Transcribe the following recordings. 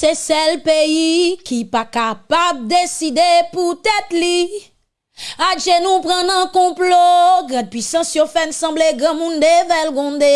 se sel peyi ki pa kapab deside pou tèt li. Adje nou pren nan komplo, grad pwisan syo fen semble gran moun de vel gonde.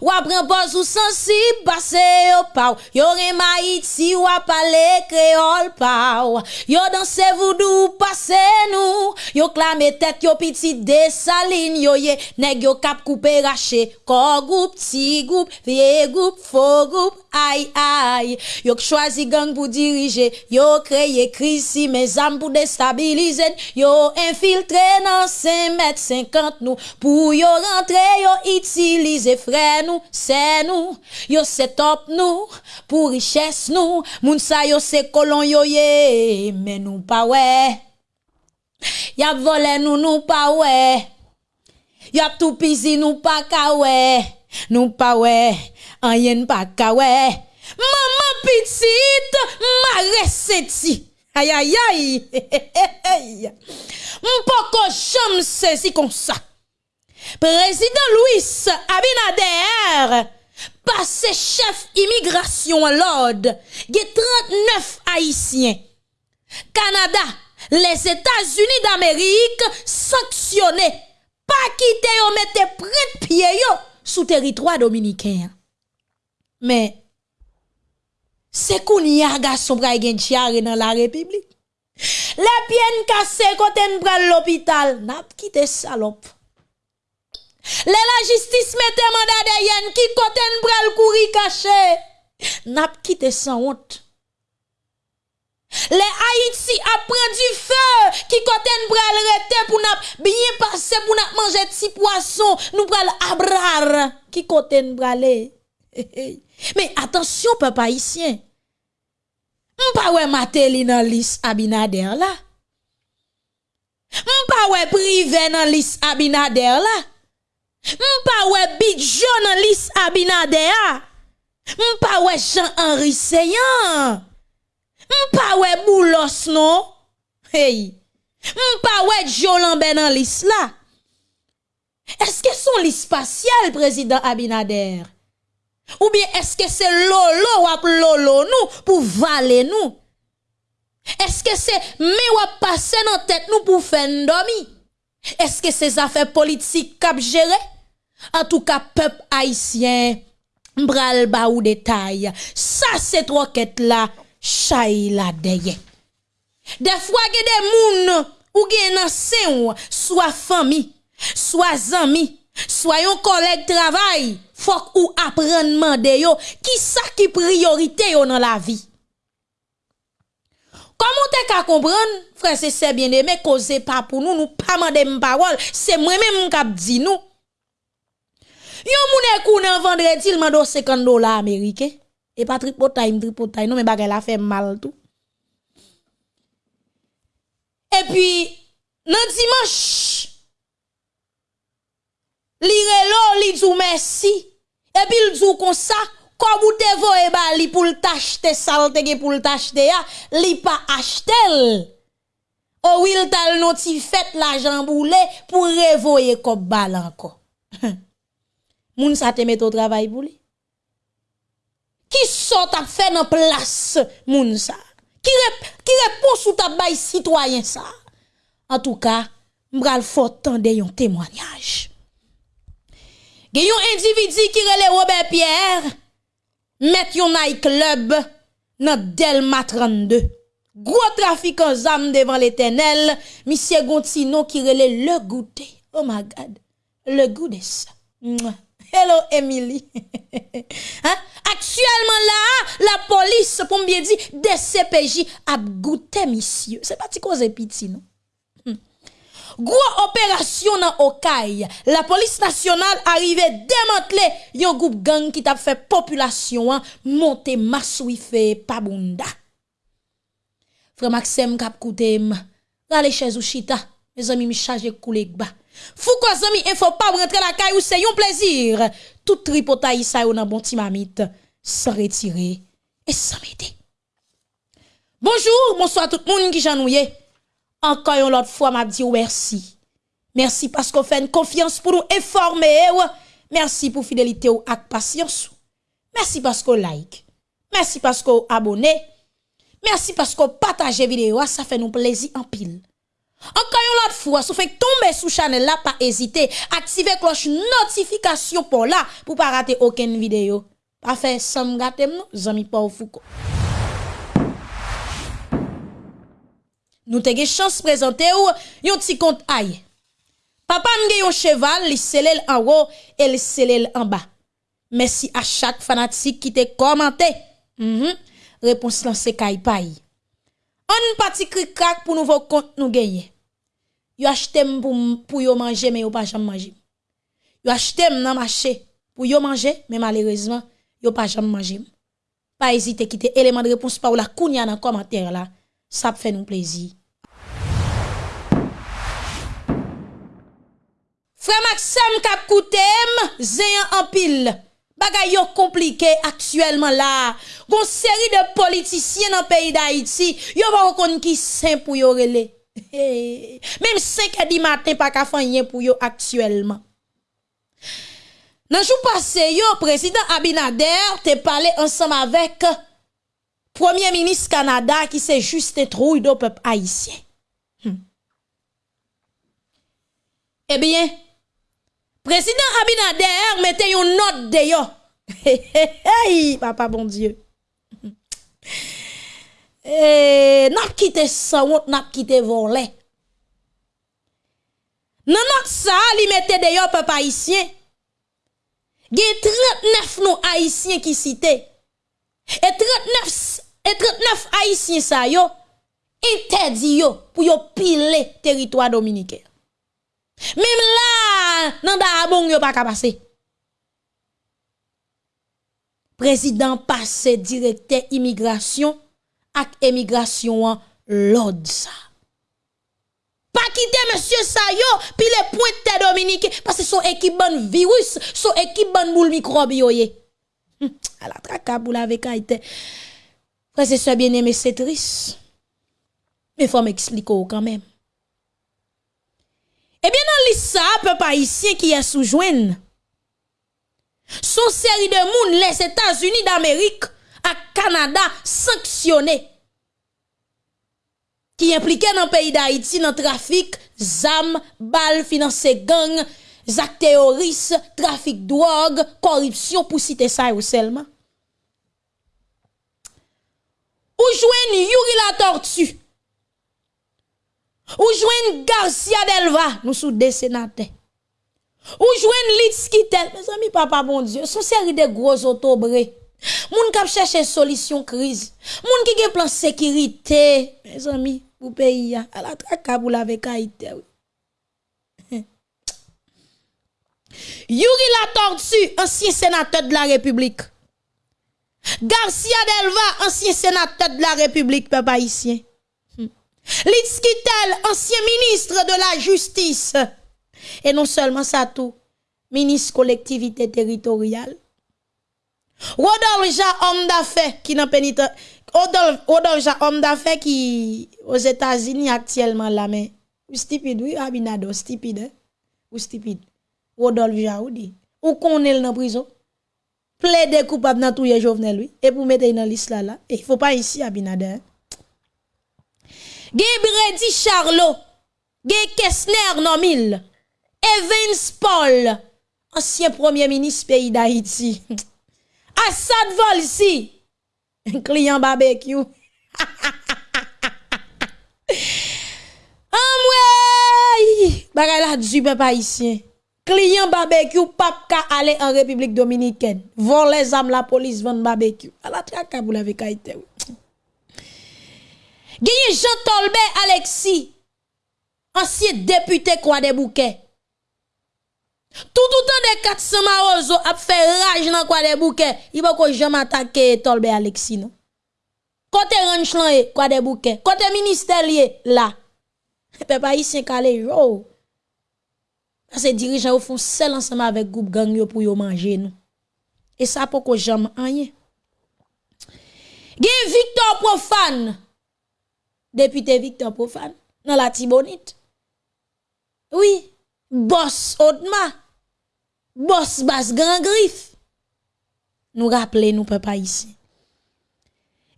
Ou apren renpoz ou sensib base yo paw. Yo rema ou wap ale kreol paw. Yo danse voudou pase nou. Yo klame tet yo piti desaline yo ye Neg yo kap koupe rache. Ko goup, ti goup, vie goup, fo goup, ay ay Yo k chwazi gang pou dirije. Yo kreye krisi me zam pou destabilize. Yo infiltre nan 5 met 50 nou. Pou yo rentre yo itilize fre nou, se nou, yo se top nou, pou riches nou, moun sa yo se kolon yo ye, men nou pa we, yap vole nou nou pa we, yap tou pizi nou pa ka we, nou pa we, an yen pa ka we, maman pitit, ma reseti. Aïe, aïe, aïe. M'poko jam saisi comme ça. Président Louis Abinader, passé chef immigration l'ordre, il 39 Haïtiens. Canada, les États-Unis d'Amérique sanctionnés, pas quitter ou mettre près pied yo sous territoire dominicain. Mais c'est qu'on y a garçon dans la République. Les pieds cassés quand on l'hôpital, n'a quitté salope. Le la justice mette mandat de yen qui kote bral kouri caché. N'a quitté sans honte. Les Haïti apprend du feu qui kote bral rete pour n'a bien passer pour n'a manger petit poisson, nous bral abrar qui kote brale. Mais attention peuple haïtien. M'pa wè Matéli nan lis Abinader là. M'pa wè privé nan lis Abinader là. Mpa we bidjo nan lis abinade ya. Mpa we jan anri seyan. Mpa we boulos no. Hey. Mpa we jolan ben nan lis la. Eske son lis pasyal prezident abinader? Ou bien eske se lolo wap lolo nou pou vale nou? Eske se me wap pase nan tet nou pou fen domi? Eske se zafè politik kap jere? En tout cas, peuple haïtien, m'bral ba ou détail. Ça, cette quêtes là, chay la deye. Des fois, que des moun ou gen nan soit famille, soit zami, soit yon collègue travail, faut ou apprendre mande yo, qui ça qui priorité yo dans la vie. Comment t'es qu'à comprendre, frère, c'est bien aimé, cause pas pour nous, nous pas mande parole, c'est moi-même qui dit nous. Yon moun e kou nan vendredi, il mando 50 dollars américains. E Et pas tripotay, tripotay. Non, mais bagay la fait mal tout. Et puis, nan dimanche, li relo, li djou merci. Et puis, il djou kon sa, comme vous te voye ba li pou t'acheter salte ge pou t'acheter ya, li pa achetel. Ou il tal noti fait l'argent boule pour revoyer comme bal encore. moun sa te met au travail pour lui. Qui sont à faire dans place moun sa Qui rep, qui répond sous ta bail citoyen ça? En tout cas, m'bral fort tande yon témoignage. Gen yon individu qui rele Robert Pierre, met yon night club dans Delma 32. Gros trafic en zam devant l'éternel, monsieur Gontino qui rele le goûter. Oh my god, le goût de ça. Mouah. Hello Emily. hein? Actuellement là, la police, pour bien dire, des CPJ a goûté monsieur. C'est pas cause piti non. Hmm. Gros opération dans Okaï. La police nationale arrive démanteler yon groupe gang qui t'a fait population hein, monter massouife pabunda. Frère Maxime kap koutem, rale chez ou chita. Mes amis me charge koulek ba. Fou quoi zami, il faut pas rentrer la caille ou c'est un plaisir. Tout tripotaille ça yon nan bon timamite sans retirer et sans m'aider. Bonjour, bonsoir tout le monde qui j'ennuie. Encore une autre fois m'a dit merci. Merci parce qu'on fait une confiance pour nous informer. Merci pour fidélité ou ak patience. Merci parce qu'on like. Merci parce que vous abonnez. Merci parce que vous partagez vidéo. Ça fait nous plaisir en pile. Encore une autre fois, si vous faites tomber sous channel là, pas hésiter. Activez cloche notification pour là, pour pas rater aucune vidéo. Pas faire sans gâter, non, zami pas foucault. Nous avons chance de présenter un petit compte aïe. Papa a un cheval, il scellel en haut et il scellel en bas. Merci à chaque fanatique qui t'a commenté. Mm -hmm. Réponse lancée Kaipaï. On parti crack pour nouveau compte nous gagner. Yo acheté pour pour manger mais yo pas jamais manger. Yo acheté dans marché pour yo manger mais malheureusement yo pas jamais manger. Pas hésiter quitter élément de réponse par la kounya dans commentaire là. Ça fait nous plaisir. Frère Maxime kap koutem, zéyan en pile. Bagay yo komplike aktuelman la. Gon seri de politisyen nan peyi da Haiti, yo va wakon ki sen pou yo rele. Hey. Mem 5 e di matin pa ka fanyen pou yo aktuelman. Nan jou pase yo, prezident Abinader te pale ansam avek Premier Ministre Kanada ki se juste trouy do pep Haitien. Hmm. Ebyen, eh président Abinader mettez une note de yo. hey, papa bon Dieu. Eh, n'a quitté ça, n'a quitté volé. Non, non, ça, li mette de yo. Il y a 39 non haïtiens qui citent. Et 39 et 39 haïtiens sa yo interdit yo pour yo piler territoire dominicain. Mem la, nan da abon yo pa ka pase. Prezident pase direkte imigrasyon ak emigrasyon an lod sa. Pa kite monsye sa yo, pi le pointe Dominike, pase son ekip ban virus, son ekip ban boul mikrob yo ye. Hm, ala traka pou la veka ite. Prese se bieneme se tris. Me fò m'ekspliko ou kanmem. Eh Ebyen nan lis sa, pe pa isye ki es soujwen. Son seri de moun les Etats-Unis d'Amerik ak Kanada sanksyonè. Ki implike nan peyi d'Haïti nan trafik, zam, bal, finanse gang, zak teoris, trafik drog, koripsyon pou site sa yo selman. Ou jwen yuri la tortue. Ou jouen Garcia Delva, nous sous des sénateurs. Ou jouen Litskitel, mes amis, papa bon Dieu, son série de gros autobrés. Moun kap chercher solution crise. Moun qui gen plan sécurité, mes amis, pour pays à la traka pour la vekaïté. Yuri la tortue, ancien sénateur de la République. Garcia Delva, ancien sénateur de la République, peuple haïtien. Hmm. Litskitel, ancien ministre de la Justice. Et non seulement ça tout, ministre collectivité territoriale. Rodolphe homme d'affaires qui n'a pénite. Rodolphe homme d'affaires qui aux États-Unis actuellement là, mais ou stupide, oui, Abinado, stupide, hein? ou stupide. Rodolphe Ja, ou qu'on est dans prison? Plaide coupable dans tout les Jovenel lui et pour mettre dans liste là là il faut pas ici à Binader Gebredi Charlot Ge Kessner Nomil Evans Paul ancien premier ministre pays d'Haïti Assad Volsi client barbecue Amwe bagay la du papa ici client barbecue pas ka aller en République dominicaine. Vont les la police vend barbecue. À la traka vous l'avez kaité. Genye Jean Tolbert Alexis, ansye depute kwa de bouke. Tout outan de 400 marozo ap fe raj nan kwa de bouke, ibo ko jam atake Tolbert Alexis non. Kote ranch lan e, eh, kwa de bouke. Kote minister liye, la. Pe pa yisyen kale yo. Ase dirijan yo fon sel ansama avek goup gang yo pou yo manje nou. E sa pou ko jam anye. Gen Victor Profane, Député Victor Profane dans la Tibonite. Oui, boss Odma. Boss Bas Grand Griffe. Nous rappelez nous papa ici.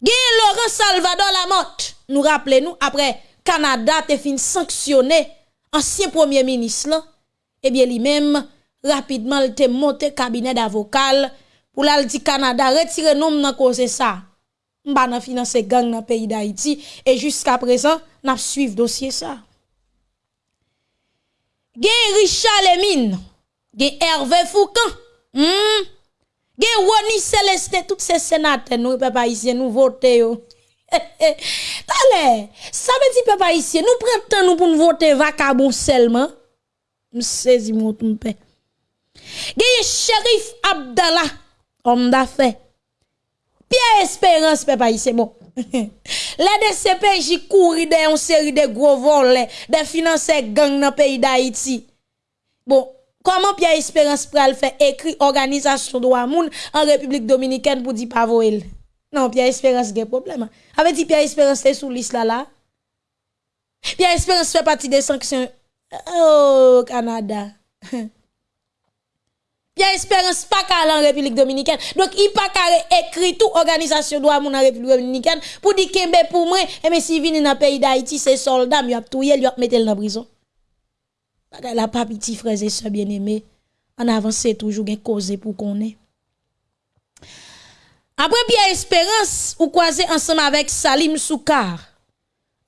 Gen Laurent Salvador Lamotte, nous rappelez-nous, après Canada te fin sanctionné ancien premier ministre là, eh bien lui-même rapidement il te monté cabinet d'avocat pour la dit Canada retirer nom nan cause ça. M'ba nan financer gang dans pays d'Haïti et jusqu'à présent n'a suivre dossier ça. Gen Richard Lemine, gen Hervé Foucan, hmm? gen Woni Celeste, tous ces sénateurs, nous, papa ici, nous voter yo. Tale, ça veut dire papa ici, nous prenons nous pour nous voter vacabon seulement. M'saisi mon paix. Gen Shérif Abdallah, homme d'affaires. Pierre Espérance, papa ici, bon. Les DCPJ courent de une série de gros vols, de financer gang dans le pays d'Haïti. Bon, comment Pierre Espérance pral fait écrit organisation de moun en République Dominicaine pour dire pas Non, Pierre Espérance a problème. Avait dit Pierre Espérance est sous liste là là. Pierre Espérance fait partie des sanctions. Oh, Canada. Pierre Espérance pas qu'à en République Dominicaine. Donc, il pas qu'à écrit tout organisation droit en République Dominicaine pour dire que pour moi, et mais si vient dans pays d'Haïti, c'est soldat, il a touye, il a mettre dans prison. La pas petit frères et sœurs bien-aimés, en avance toujours une cause pour qu'on ait. Après Pierre Espérance, ou croisé ensemble avec Salim Soukar,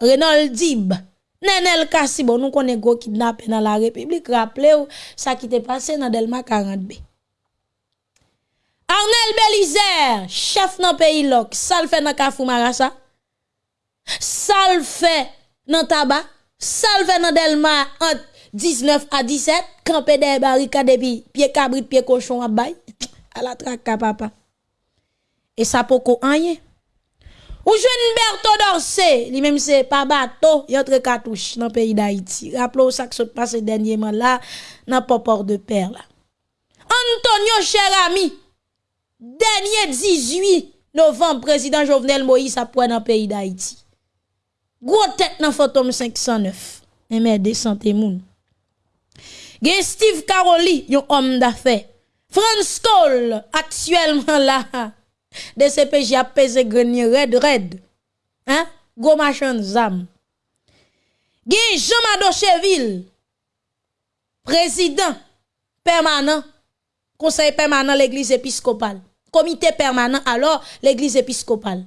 Renaud Dib, Nenel Kassi, bon, nous connaissons go kidnappé dans la République. Rappelez-vous, ça qui t'est passé dans Delma 40B. Arnel Belizer, chef dans pays lok, ça le fait dans Kafou Marasa. Ça le fait dans Tabac. Ça fait dans Delma entre 19 à 17. Campé des barricades depuis pied cabrit, pied cochon à bail. À la traque, papa. Et ça pour rien. Ou jeune Berto Dorsé, lui même c'est pas bateau, il entre cartouche dans le pays d'Haïti. Rappelez-vous ça qui se passé dernièrement là, dans Popor de Père là. Antonio Cherami, dernier 18 novembre, président Jovenel Moïse a pris dans le pays d'Haïti. Gros tête dans photo 509. Et mais santé moun. Gen Steve Caroli, yon homme d'affaires. France Cole, actuellement là, DCPJ a pesé grenier red red. Hein? Machin zam. Gen Jean-Mado Cheville, président permanent, conseil permanent l'église épiscopale. Comité permanent alors l'église épiscopale.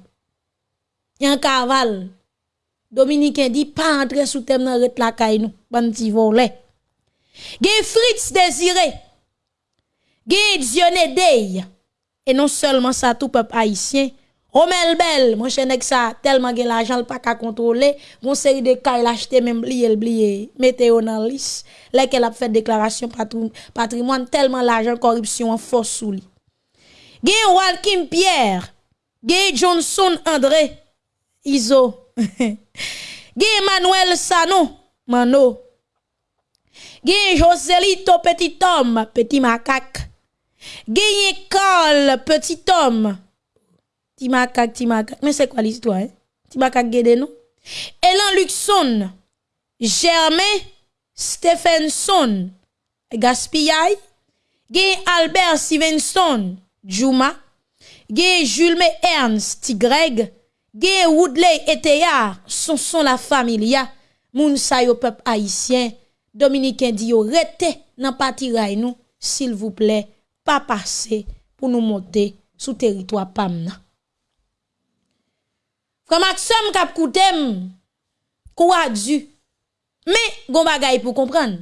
Yan cavale. Dominicain dit pas entrer sous thème dans la caille nous, bandi volé. Gen Fritz Désiré. Gen Dionne E non selman sa tou pep haisyen. Romel bel, mwen chenek sa, telman gen l'ajan l pa ka kontrole, mwen seri de kay l'achete men bliye l'bliye, meteo nan lis, lek el ap fet deklarasyon patrimoine, telman l'ajan korupsyon an fos sou li. Gen Walkim Pierre, gen Johnson André, Izo, gen Emmanuel Sano, Mano, gen Joselito Petit Tom, Petit Makak, Gagné Carl, petit homme. Timaka, Timaka. Mais c'est quoi l'histoire? Hein? Timaka Gede, non? Elan Luxon, Germain Stephenson, Gaspillay. Gay Albert Stevenson, Juma. Gay Jules Ernst, Greg. Gay Woodley et Théard, son son la familia. Moun sa yo peuple haïtien. Dominicain dit yo rete nan pati nous, s'il vous plaît pas passer pour nous monter sous territoire PAMNA. Frère Maxime kap koutem, du. Mais, gon bagay pour comprendre.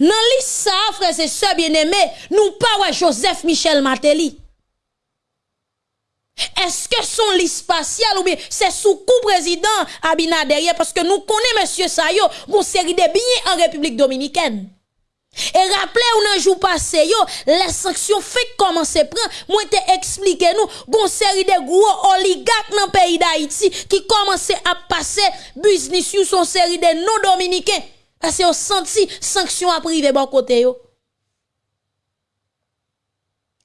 Nan li sa, frère, c'est ça bien aimé, nous pas Joseph Michel Mateli. Est-ce que son liste spatial ou bien c'est sous coup président Abinader? Parce que nous connaissons monsieur Sayo, bon série de billets en République dominicaine. Et rappelez ou un jour passé, yo, les sanctions fait comment c'est prend. Moi, te expliqué nous, gon série de gros oligarques dans le pays d'Haïti qui commençaient à passer business sur son série de non-dominicains. Parce qu'ils ont senti sanctions à privé bon côté yo.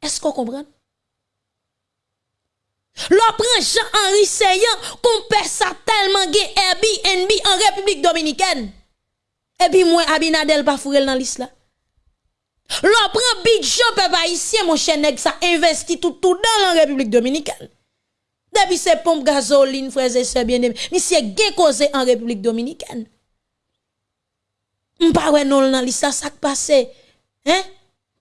Est-ce qu'on comprend? L'on prend Jean-Henri Seyan, perd ça tellement gay Airbnb en République Dominicaine. Et puis moi, Abinadel pas fourrel dans l'islam. L'on prend big job peuple haïtien, mon cher ça investit tout, tout dans la République dominicaine. depuis ces pompes gasoline, frères et sœurs bien-aimés, monsieur gen causé en République dominicaine. M'pa ouais non nan lista ça passé. Hein?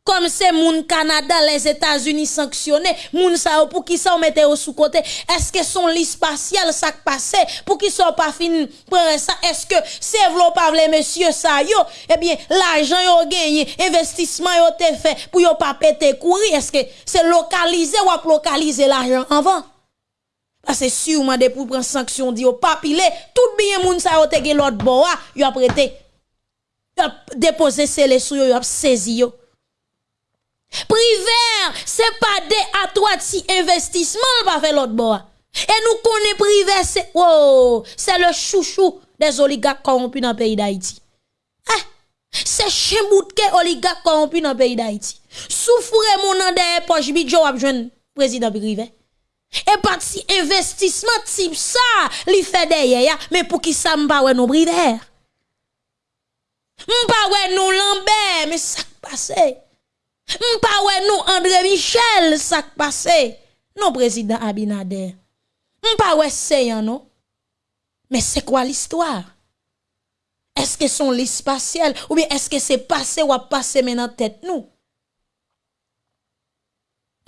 Comme c'est moun Canada, les États-Unis sanctionnés, moun sa pour qui ça mette au sous côté. Est-ce que son liste spatial ça passé pour qui sont pas fini prendre ça? Est-ce que c'est vlo pas monsieur ça yo? Eh bien, l'argent yo gagné, investissement yo te fait pour yo pas péter courir. Est-ce que c'est localisé ou localiser l'argent avant parce que sûrement de pour prendre sanction dit pas pilé, tout bien moun sa yo te l'autre bois, yo a prêté a déposé les sous yo, a saisi yo. Privé, c'est pas des à toi si investissement pas fait l'autre bois. Et nous connaissons privé, c'est c'est le chouchou des oligarques corrompus dans le pays d'Haïti. Ah, c'est chembout que oligarques corrompus dans le pays d'Haïti. Souffrez mon nom de poche bidjo jeune président privé. Et parti investissement type ça, li fait derrière, mais pour qui ça m'pa ouais non privé. M'pa ouais nous Lambert, mais ça passé. M'pa ouais nous André Michel, ça passé. Non président Abinader. M'pa ouais c'est non. Mais c'est quoi l'histoire? Est-ce que son liste spatial ou bien est-ce que c'est passé ou a passé maintenant tête nous?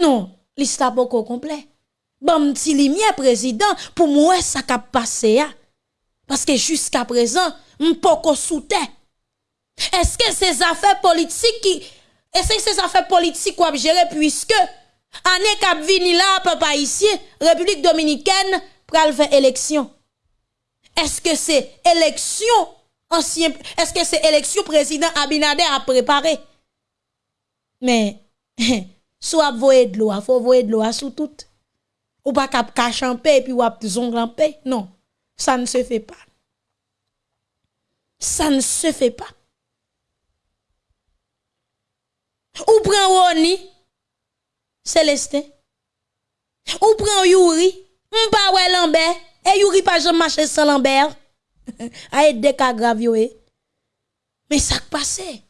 Non, l'histoire pas complet. Bon petit lumière président pour moi ça a passé Parce que jusqu'à présent, m'poko sous terre. Est-ce que ces affaires politiques qui est-ce que ces affaires politiques qu'on gérer puisque année cap vini là papa ici République dominicaine pral faire élection. Est-ce que c'est élection ancien est-ce que c'est élection président Abinader a préparé? Mais soit voyer de l'eau, faut voyer de l'eau sous tout. Ou pas cap cache en paix et puis ou zong en paix. Non, ça ne se fait pas. Ça ne se fait pas. Ou prend Roni, Célestin. Ou prend Yuri, m'pa Lambert, et Yuri pas jamais marcher sans Lambert. A être des cas graves Mais ça passé.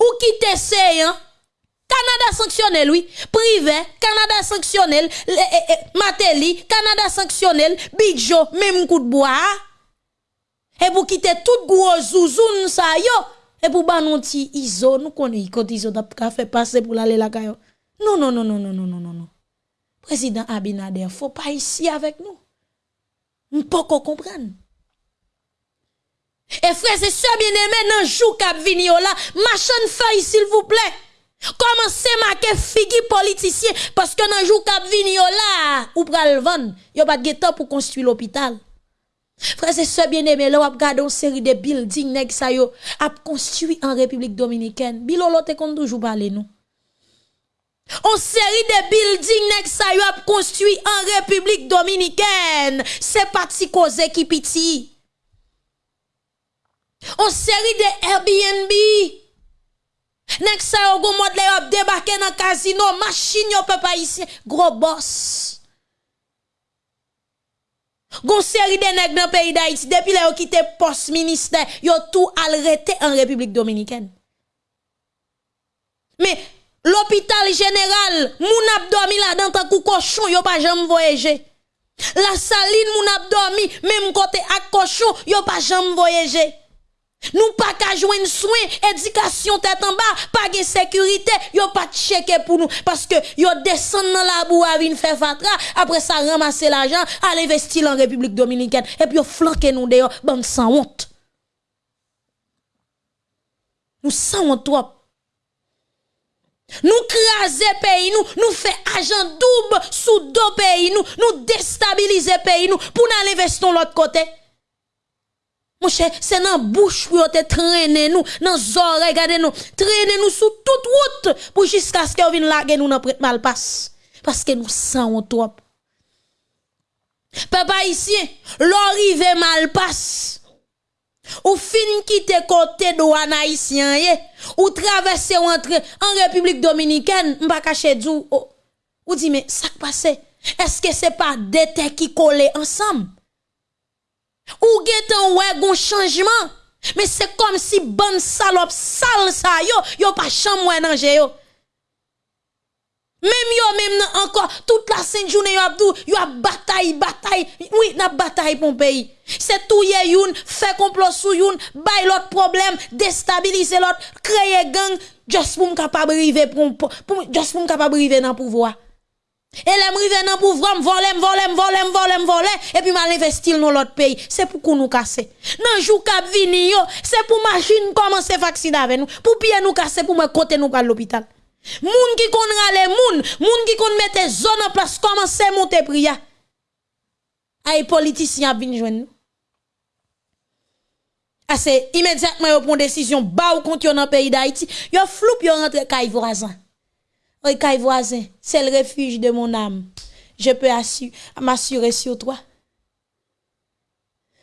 Ou quitte hein? Canada sanctionne lui, privé, Canada sanctionne, Mateli, Canada sanctionne, Bidjo, même coup de bois. Et pour quitter tout gros zouzoun ça yo, et pour ba non ti iso, nous connaissons quand iso t'a fait passer pour aller la kayo. Non non non non non non non non non. Président Abinader, faut pas ici avec nous. On peut comprendre. Et frère, c'est ça bien aimé dans jou k'ap vini là, machin feuille s'il vous plaît. Commencez marquer figi politicien parce que dans jou k'ap vini là, ou pral vendre, yo pas de temps pour construire l'hôpital. Frère, c'est ce bien aimé, là, on regarde une série de buildings, nèg sa yo, a construit en République Dominicaine. Bilolo te kon toujours parler nous. On série de buildings nèg sa yo a construit en République Dominicaine. C'est parti cause qui piti. On série de Airbnb. Nèg sa yo go mode yo débarqué dans casino, machine yo peuple ici, gros boss. Gon série de nèg dans pays d'Haïti depuis là yo quitté poste ministère, yo tout arrêté en République dominicaine. Mais l'hôpital général, moun ap dormi là dans tant cochon, yo pas jamais voyager. La saline moun ap dormi même côté ak cochon, yo pas jamais voyager. Nous pas qu'à joindre soin, éducation tête en bas, pas de sécurité, yo pas checker pour nous parce que yo descend dans la boue à venir faire fatra, après ça ramasser l'argent, aller investir en République dominicaine et puis yo flanquer nous dehors, bande sans honte. Nous sans honte trop. Nous craser pays nous, nous fait agent double sous deux pays nous, nous déstabiliser pays nous pour nous investir l'autre côté. C'est dans bouche pour te traîner nous, dans oreilles, regardez nous, traîner nous sous toute route pour jusqu'à ce que vienne laguer nous dans prête mal passe. Parce que nous sentons trop. Papa ici, l'arrivée mal passe. Ou fin quitter côté douane haïtien ou traverser entrer en République dominicaine, m'pa cacher dou. Ou dit mais ça passe. Est-ce que c'est pas deux qui collent ensemble? Ou getan ouais gon changement. Mais c'est comme si bonne salope sale ça yo, yo pas chambre dans yo. Même yo, même encore, toute la sainte journée, yo a yo a bataille, bataille. Oui, n'a bataille pour pays. C'est tout yé youn, fait complot sou youn, bay l'autre problème, déstabiliser l'autre, créer gang, juste pour capable river pour, pour, juste pour capable river dans pouvoir. Et les river dans pouvoir, voler, voler, voler, voler, voler, et puis mal investir dans l'autre pays. C'est pour qu'on nous casser. Nan jou kap vini yo, c'est pour machine commencer vacciner avec nous, pour pied nous casser, pour me côté nous à l'hôpital. Moun qui kon rale moun, moun qui kon mette zone en place, commencer monter priya. Ay politiciens vinn joindre nous. Assez immédiatement yo prend décision ba ou contre dans pays d'Haïti, yo floup yo rentre kay voisin. Oui, kay voisin, c'est le refuge de mon âme. Je peux m'assurer sur toi.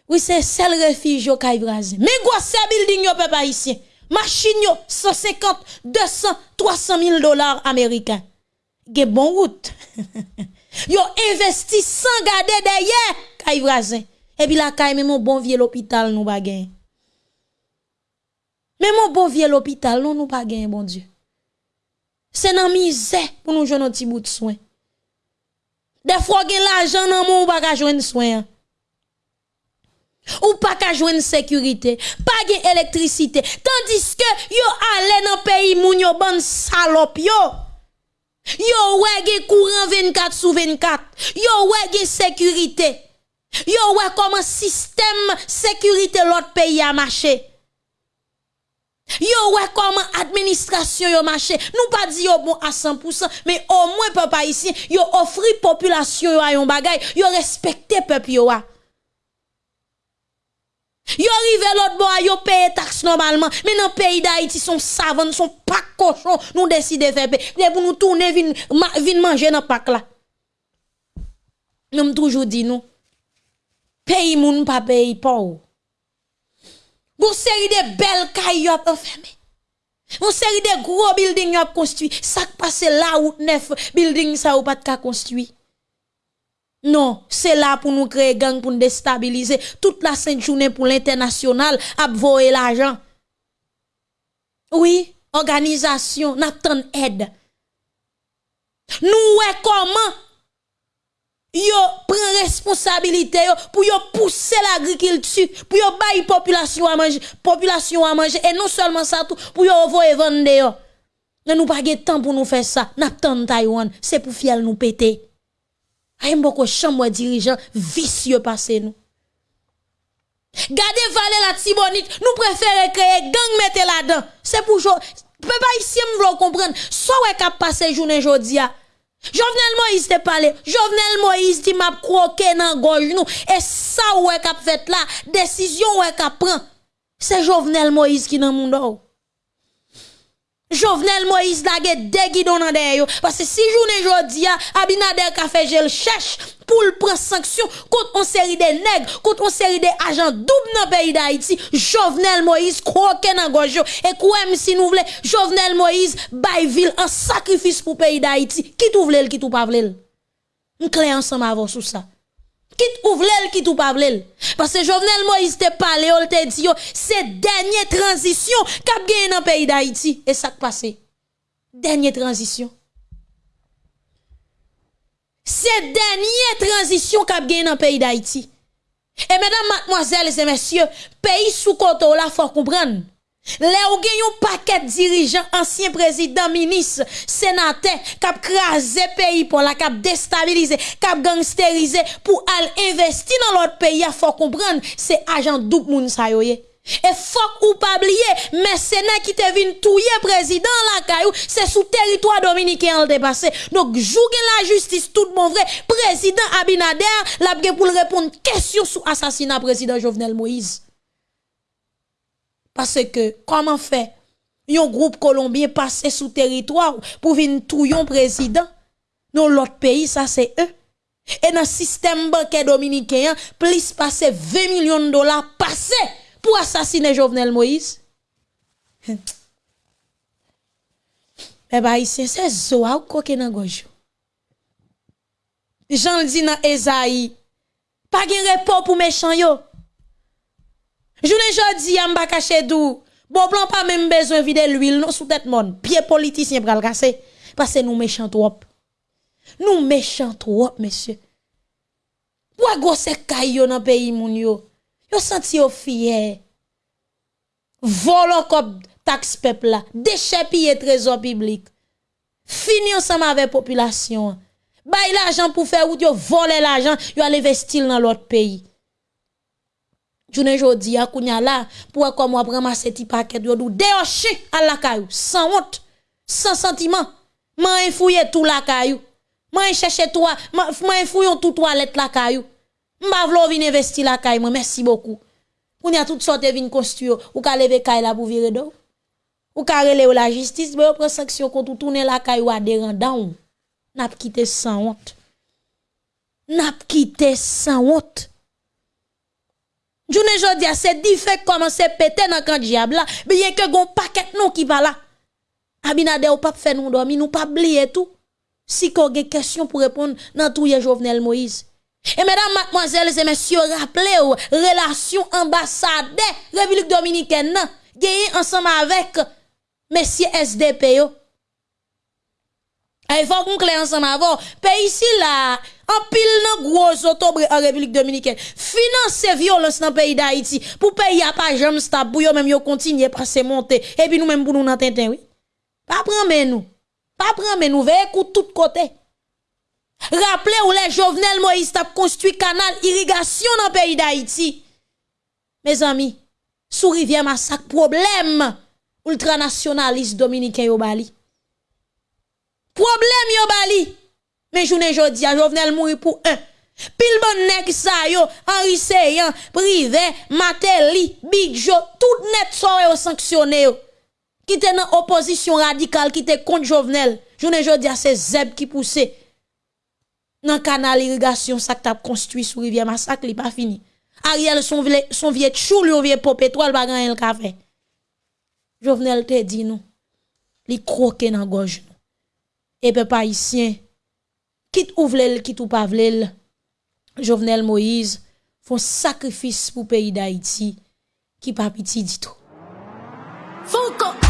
Oui, c'est le refuge yo kay voisin. Mais quoi c'est building yo peuple haïtien? Machine yo 150, 200, 300 000 dollars américains. Ge bon route. yo investi sans garder derrière kay voisin. Et puis la kay même mon bon vieux l'hôpital nous bagay. Mais mon bon vieux l'hôpital, non, nous pas bon Dieu. C'est dans misère pour nous jouer un petit bout de soin. Fois, gen l'argent dans mon pas ka joindre soin. Ou pas ka joindre sécurité, pas gen électricité. Tandis que yo allé dans pays moun yo ban salope yo. Yo ouais gen courant 24 sur 24. Yo ouais gen sécurité. Yo ouais comment système sécurité l'autre pays a marché. Yo ouais comment administration yo marché. Nous pas dit yo bon à 100%, mais au moins papa ici, yo offri population yo a yon bagay, yo respecté peuple yo a. Yo arrivé l'autre bois, yo paye taxe normalement, mais dans le pays d'Haïti sont savants, sont pas cochons, nous décidons de faire pour nous tourner vin vin manger dans pack là. Nous toujours dit nous pays moun pas paye pas. Une série de belles cailles ont enfermé. Série de gros buildings ont construit. Ça passe là où neuf buildings ça ou pas de construit. Non, c'est là pour nous créer gang pour nous déstabiliser toute la sainte journée pour l'international à l'argent. Oui, organisation, n'a aide. Nous comment yo prend responsabilité yo pour yo pousser l'agriculture pour yo bailler population à manger population à manger et non seulement ça tout pour yo voyer vendre mais nous pas de temps pour nous faire ça. N'a temps Taïwan c'est pour fiel nous péter. Ay beaucoup chambre dirigeant vicieux passer nous. Gardez Valé la Tibonite, nous préférons créer gang mettre là-dedans. C'est pour peuple ici me comprendre. Soit ouais cap passer journée jodia Jovenel Moïse te parlé. Jovenel Moïse dit m'a croqué dans gorge nous et ça ouais qu'a fait là, décision ouais qu'a prend. C'est Jovenel Moïse qui dans monde. Jovenel Moïse la ge déguidon dans derrière parce que si journée jodi Abinader ka fait gel cherche pour le prendre sanction contre une série de nègres, contre une série de agents double dans le pays d'Haïti, Jovenel Moïse croque dans gorge et quoi si nous voulons? Jovenel Moïse bail ville en sacrifice pour pays d'Haïti, qui tout vle qui tout pas vle. On clé ensemble avant sur ça. Quitte ouvre qui tout pas Parce que Jovenel Moïse te parlé, on te dit, c'est dernière transition qu'a gagné dans le pays d'Haïti. Et ça qui passe. Dernière transition. C'est dernière transition qu'a gagné dans le pays d'Haïti. Et mesdames, mademoiselles et messieurs, pays sous côté là, faut comprendre. Là où un paquet dirigeants, anciens présidents, ministres, sénateurs, cap crasé pays pour la cap déstabiliser, cap gangsteriser pour aller investir dans l'autre pays, il faut comprendre, c'est agent double moun sa Et faut ou pas oublier, mercenaires qui te vin touyer président c'est sous territoire dominicain le passé. Donc, jouer la justice tout bon vrai, président Abinader, l'a pour répondre question sur assassinat président Jovenel Moïse. Parce que, comment fait, un groupe colombien passe sous territoire pour venir touyer président? Dans l'autre pays, ça c'est eux. Et dans le système bancaire dominicain, plus passer 20 millions de dollars passés pour assassiner Jovenel Moïse. Eh bien, ici, c'est Zoa ou nan gojou. Jean dit dans Esaïe, pas de repos pour méchant yo. Journée jodi a m'ba caché dou. Bon plan pas même besoin vider l'huile non sous tête monde. Pied politicien pral casser parce que nous méchant trop. Nous méchants trop, monsieur. Pourquoi gosse kayo dans pays moun yo? Yo senti yo fier. Volo comme taxe peuple là, déchet piller trésor public. Fini ensemble avec population. Bay l'argent pour faire route, yo voler l'argent, yo aller investir dans l'autre pays. Jounen jodi a kounya la, pou wè kom wè ti paket yo dou deyoche al la kayou, sans honte, sans sentiment. Man enfouye tout la kayou. Man e cherche toi, man, e man enfouyon tout toilette la kayou. Mba vlo vin investi la kayou, merci beaucoup. Kounya tout a vin construire ou ka leve kay la pou virer do. Ou ka rele ou la justice, mais ou prend sanction contre tourner la kayou à dérandon. N'a quitté sans honte. N'a quitté sans honte. Journée jodi a c'est fait commencer péter dans kan diable là, bien que gon paquet non qui va là. Abinade ou pas faire nous dormir, nous pas oublier tout. Si qu'on a question pour répondre dans tout Jovenel Moïse. Et mesdames, mademoiselles et messieurs, rappelez-vous, relation ambassadeur République Dominicaine, gagné ensemble avec messieurs SDP. Il faut qu'on ensemble avant. Pays ici là, en pile nan gros autobre en République Dominicaine. Financer violence dans le pays d'Haïti pour payer à pas jamais stable pour yo même yo continuer passer monter et puis nous même pour nous nan tintin. Pas prendre nous. Pas prendre nous veille écoute tout côté. Rappelez où les Jovenel Moïse t'a construit canal irrigation dans le pays d'Haïti. Mes amis, sous rivière massacre problème ultranationaliste dominicain yo bali. Problème yo bali. Mais journée jodi Jovenel mourir pour un. Pile bon nek sa yo, Henri Seyan, privé, Mateli, Big Joe, tout net soye sanctionné yo. Qui était dans opposition radicale, qui était contre Jovenel. Journée jodi c'est Zeb qui poussait. Dans canal irrigation, ça que construit sur rivière massacre, il pas fini. Ariel, son, vieux, son vieux chou, lui, vieux pop étoile, pas le café. Jovenel te dit nous, li croque dans gorge nous. Et peuple haïtien, Kit ou vlel, kit ou pa vlel, Jovenel Moïse fon sakrifis pou peyi d'Haïti ki pa piti ditou. Fouko!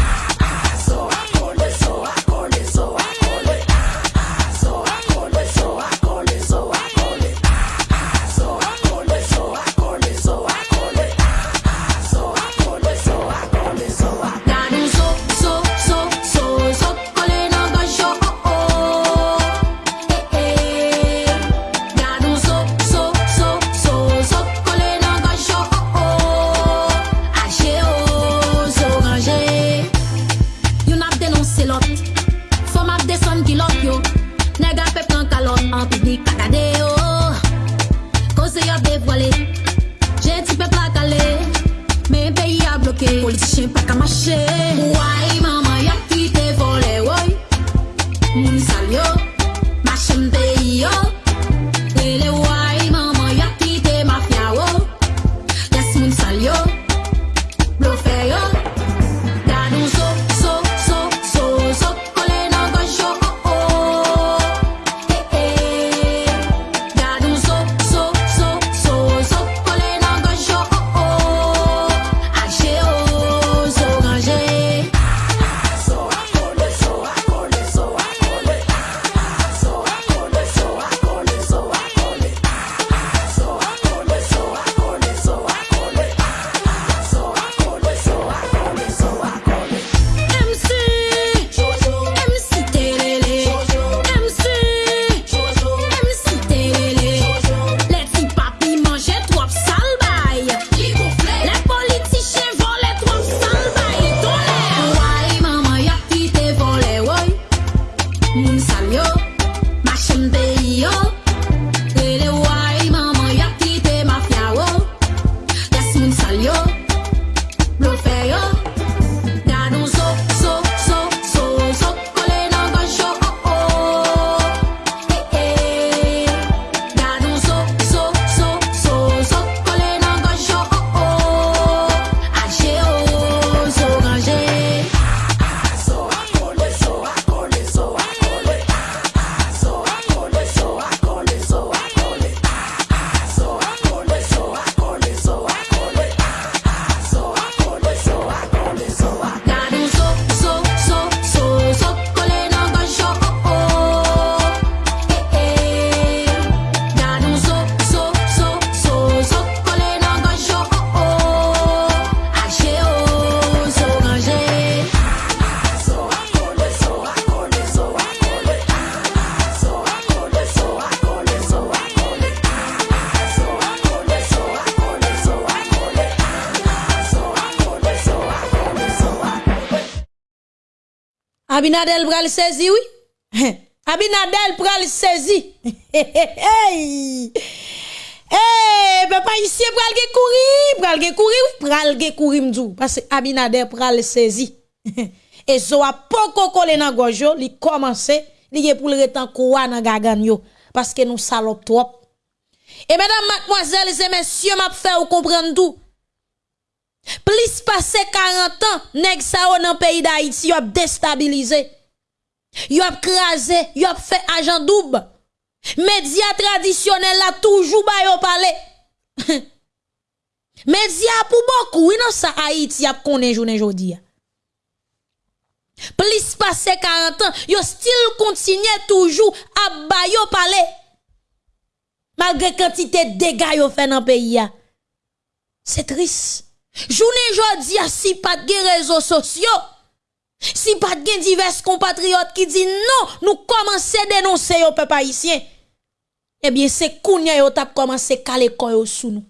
politiciens pas qu'à marcher. Abinadel pral saisi, oui. Abinadel pral saisi. hey, papa ici pral ge kouri, pral ge kouri, pral ge kouri m'dou. Parce que Abinadel pral saisi. Et so a poko kole nan gojo, li commencé, li ge pou le retan koua nan gagan yo. Parce que nous salop trop. Et mesdames, mademoiselles et messieurs, m'a fait ou comprendre tout. Plus passé 40 ans, nèg sa dans pays d'Haïti, y a déstabilisé. Y a crasé, fait agent double. Média traditionnel là toujours ba yo parler. Média pour beaucoup, oui non ça Haïti a connaît journée jodi. Plus passé 40 ans, yo still continue toujours à ba yo parler. Malgré quantité de dégâts yo fait dans pays C'est triste. Journée jodi si pas de réseaux sociaux, si pas de divers compatriotes qui disent non, nous commençons à dénoncer au peuple haïtien. Eh bien, c'est kounya yo tap commencé à caler koyo sous nous.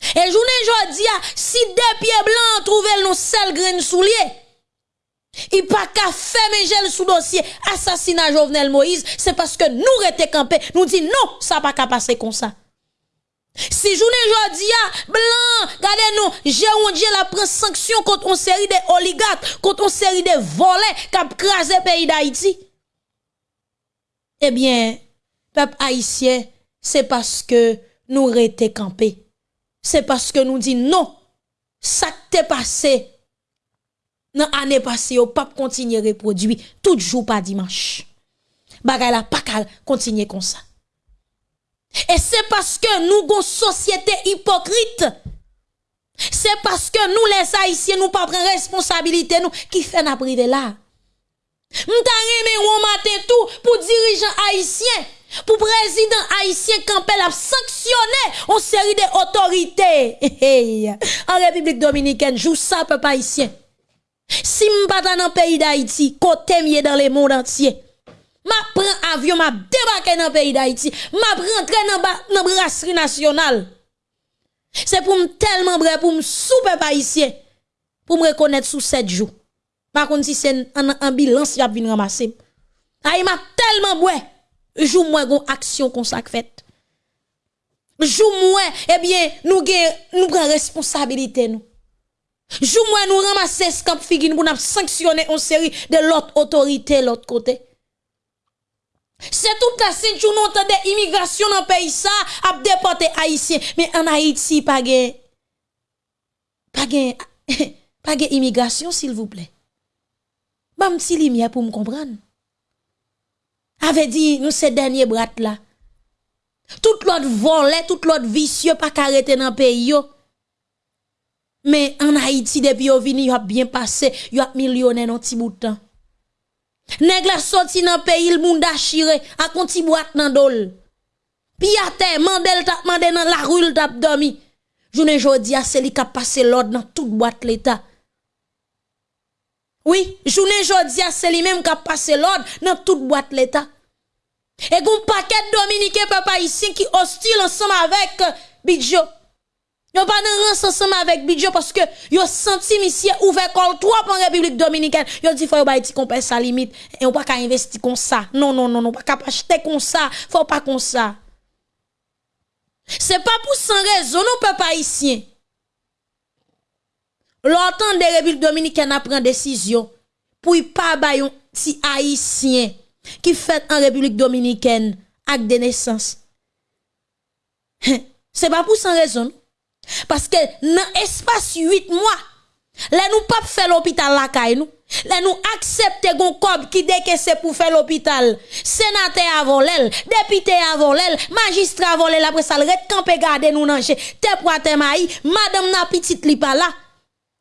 Et journée jodi si deux pieds blancs trouvent nous seul grain soulier. Il pas qu'à faire gel sous dossier assassinat Jovenel Moïse, c'est parce que nous rete campé, nous dit non, ça pas qu'à passer comme ça. Si journée jodia, blanc, regardez nous, j'ai Dieu la prend sanction contre une série de oligarques, contre une série de volets qui ont crasé le pays d'Haïti. Eh bien, peuple haïtien, c'est parce que nous resté campés. C'est parce que nous dit non, ça t'est passé. Dans l'année passée, au pas continuer à reproduire, tout jour pas dimanche. Bagay la pas continuer comme ça. Et c'est parce que nous avons une société hypocrite. C'est parce que nous, les Haïtiens, nous pas prendre responsabilité, nous, qui fait la privé là. M'ta remè matin tout pour dirigeant haïtien, pour président haïtien campé la sanctionner une série d'autorités. en République dominicaine, joue ça peuple haïtien. Si m'pas dans le pays d'Haïti, côté mieux dans le monde entier m'a prend avion, m'a débarqué dans le pays d'Haïti, m'a rentré dans la brasserie nationale. C'est pour me tellement vrai pour me souper haïtien, pour me reconnaître sous 7 jours. Par contre, si c'est un ambulance, y a venir ramasser. Aïe, m'a tellement vrai, jou moi gon action comme ça fait. Jou moi, eh bien, nous nous prenons responsabilité nous. Jou moi nous ramasser ce camp figine pour nous sanctionner une série de l'autre autorité l'autre côté. C'est toute la ceinture nous entendons immigration dans le pays ça a déporté haïtien mais en Haïti pas de pas de pas de immigration s'il vous plaît. Bam petit lumière pour me comprendre. Avait dit nous ces derniers brat là. Tout l'autre volé, tout l'autre vicieux pas arrêté dans le pays Mais en Haïti depuis yo vini yo a bien passé, yo a millionnaire dans petit bout temps. Nèg la sorti dans pays le monde achiré a konti boîte nan dol. Pi a mandel tap mandé dans la rue tap dormi. Journée jodi a c'est li ka passé l'ordre dans toute boîte l'état. Oui, journée jodi a c'est li même ka passé l'ordre dans toute boîte l'état. Et gon paquet dominicain papa ici qui hostile ensemble avec euh, Bidjo. Yo pas dans ensemble avec Bidjo parce que yo senti monsieur ouvert col trop en République dominicaine. Yo dit faut yo ba compère sa limite et on pas qu'à investir comme ça. Non non non non pas qu'à acheter comme ça, faut pas comme ça. C'est pas pour sans raison non peuple haïtien. L'entend de République dominicaine a pris décision pour pas ba yon ti haïtien qui fait en République dominicaine acte de naissance. C'est pas pour sans raison. Parce que dans espace 8 mois, là nous pas faire l'hôpital la caille nous. Là nous accepter gon cob qui c'est pour faire l'hôpital. Sénateur avant l'elle, député avant l'elle, magistrat avant l'elle après ça le campé garder nous nanger. Te poate maï, madame na petite li pas là.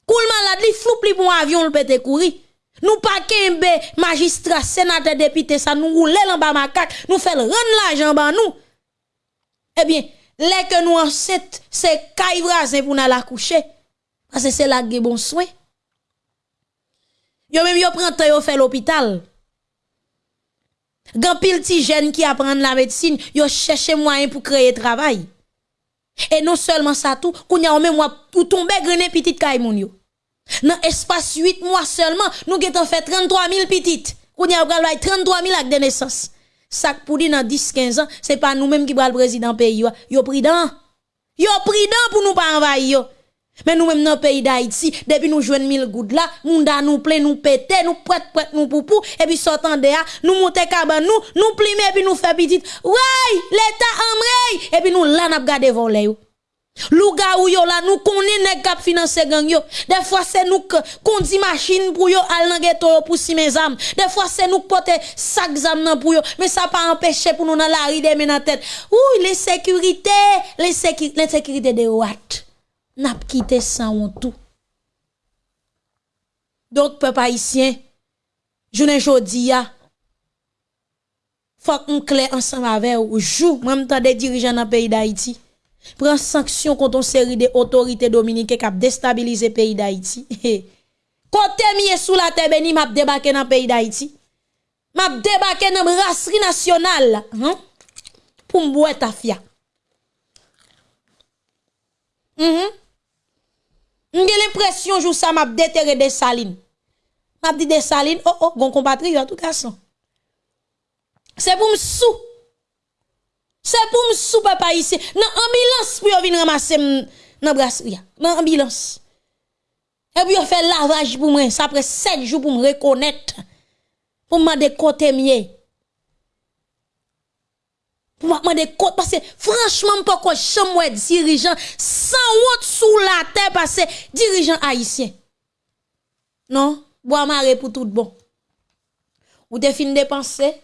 Koul malade li floup li bon avion le pété courir. Nous pas kembe magistrat, sénateur, député ça nous rouler en bas macaque, nous faire rendre l'argent ba nous. Eh bien, les que nous enceintes, c'est caille pour nous la coucher. Parce que c'est là que bon soin. Yo même yo prend temps yo fait l'hôpital. Gan pile ti jeune qui apprend la médecine, yo cherche moyen pour créer travail. Et non seulement ça tout, kounya même ou tomber grené petite caille moun yo. Dans espace 8 mois seulement, nous avons fait 33 000 petites. Qu'on y a 33 000 actes de naissance. Ça pour dire dans 10 15 ans, c'est pas nous-mêmes qui le président pays yo prudent. Yo prudent pour nous pas envahir Mais nous-mêmes dans le pays d'Haïti, depuis nous jouons 1000 gouttes là, a nous plein, nous pété, nous prête prête nous poupou, et puis sortant de là, nous montons caban nous, nous plimer, et puis nous fait petite. Ouais, l'État en et puis nous là, n'a gardé voler Louga ou yo là nous connaît nèg k'ap financer gang yo. Des fois c'est nous qu'on dit machine pour yo al nan ghetto pour si mes âmes. Des fois c'est nous porter sac zam nan pour yo, mais ça pas empêcher pour nous dans la rue de dans tête. Ouh, les les les sécurités de what? N'a quitté sans tout. Donc peuple haïtien, journée jodi ya faut qu'on clair ensemble avec ou joue même temps des dirigeants dans le pays d'Haïti prend sanction contre une série d'autorités dominicaines qui ont déstabilisé le pays d'Haïti. Côté mieux sous la terre béni m'a débarqué dans le pays d'Haïti. M'a débarqué dans la brasserie nationale hein? pour m'boire ta fia. Mhm. J'ai l'impression que ça m'a déterré des salines. M'a dit des salines, oh oh, bon compatriote tout cas. C'est pour me sou c'est pour me sou papa ici. Nan ambulance pour venir ramasser nan brasserie. Nan ambulance. Et puis on fait lavage pour moi. Ça après 7 jours pour me reconnaître. Pour me côté mieux. Pour me demander parce que franchement pas quoi dirigeant sans honte sous la terre parce que dirigeant haïtien. Non, bois maré pour tout bon. Ou te fin dépenser?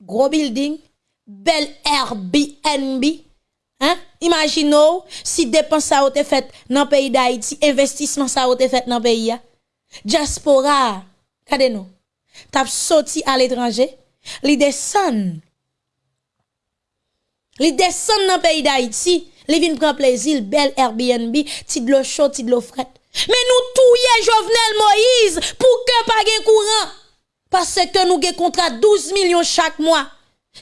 Gros building? bel Airbnb. Hein? Imaginez si dépense ça a été fait dans le pays d'Haïti, investissement ça a été fait dans le pays. Diaspora, regardez nous. T'as sorti à l'étranger, li descend. Li descend dans le pays d'Haïti, li vin prend plaisir, bel Airbnb, ti de l'eau chaude, ti de l'eau frette. Mais nous touye Jovenel Moïse pour que pas de courant. Parce que nous avons contrat 12 millions chaque mois.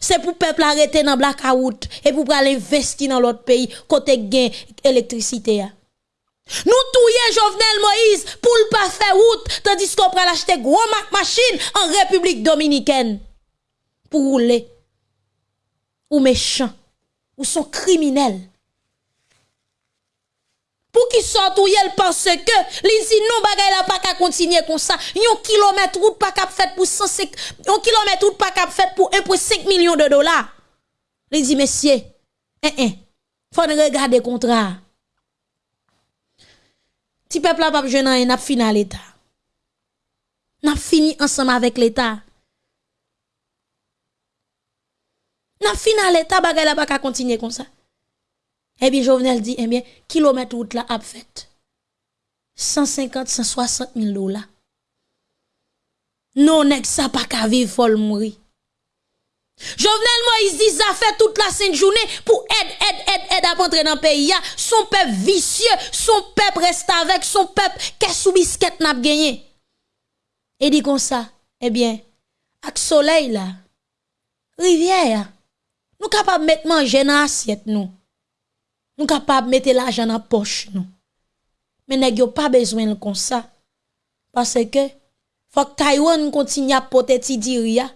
C'est pour peuple arrêter dans blackout et pour aller investir dans l'autre pays côté gain électricité. Nous touye Jovenel Moïse pour ne pas faire route tandis qu'on prend acheter gros machine en République dominicaine pour rouler. Ou méchant, ou sont criminels. Pour qui sortent ou yel pense que li dit non bagay la pas qu'à continuer comme ça. Yon kilomètre route pas cap fait pour 105 yon kilomètre route pas pour 1.5 millions de dollars. Li dit messieurs, eh eh, faut regarder contrat. Ti peuple la pas jeune n'a fini l'état. N'a fini ensemble avec l'état. N'a fini à l'état bagay la pas qu'à continuer comme ça. Eh bien, Jovenel dit, eh bien, kilomètre route là, a fait. 150, 160 000 dollars. Non, nèg ça pas qu'à vivre, faut mourir. Jovenel Moïse dit ça fait toute la sainte journée pour aide, aide, aide, aide à entrer dans le pays. Son peuple vicieux, son peuple reste avec, son peuple qu'est sous bisquette n'a gagné. Et dit comme ça, eh bien, avec soleil là, rivière, nous capables de mettre manger dans l'assiette nous. Nous capable mettre l'argent dans poche, nous. Mais nèg yo pas besoin comme ça. Parce que, faut que Taïwan continue à porter ti diria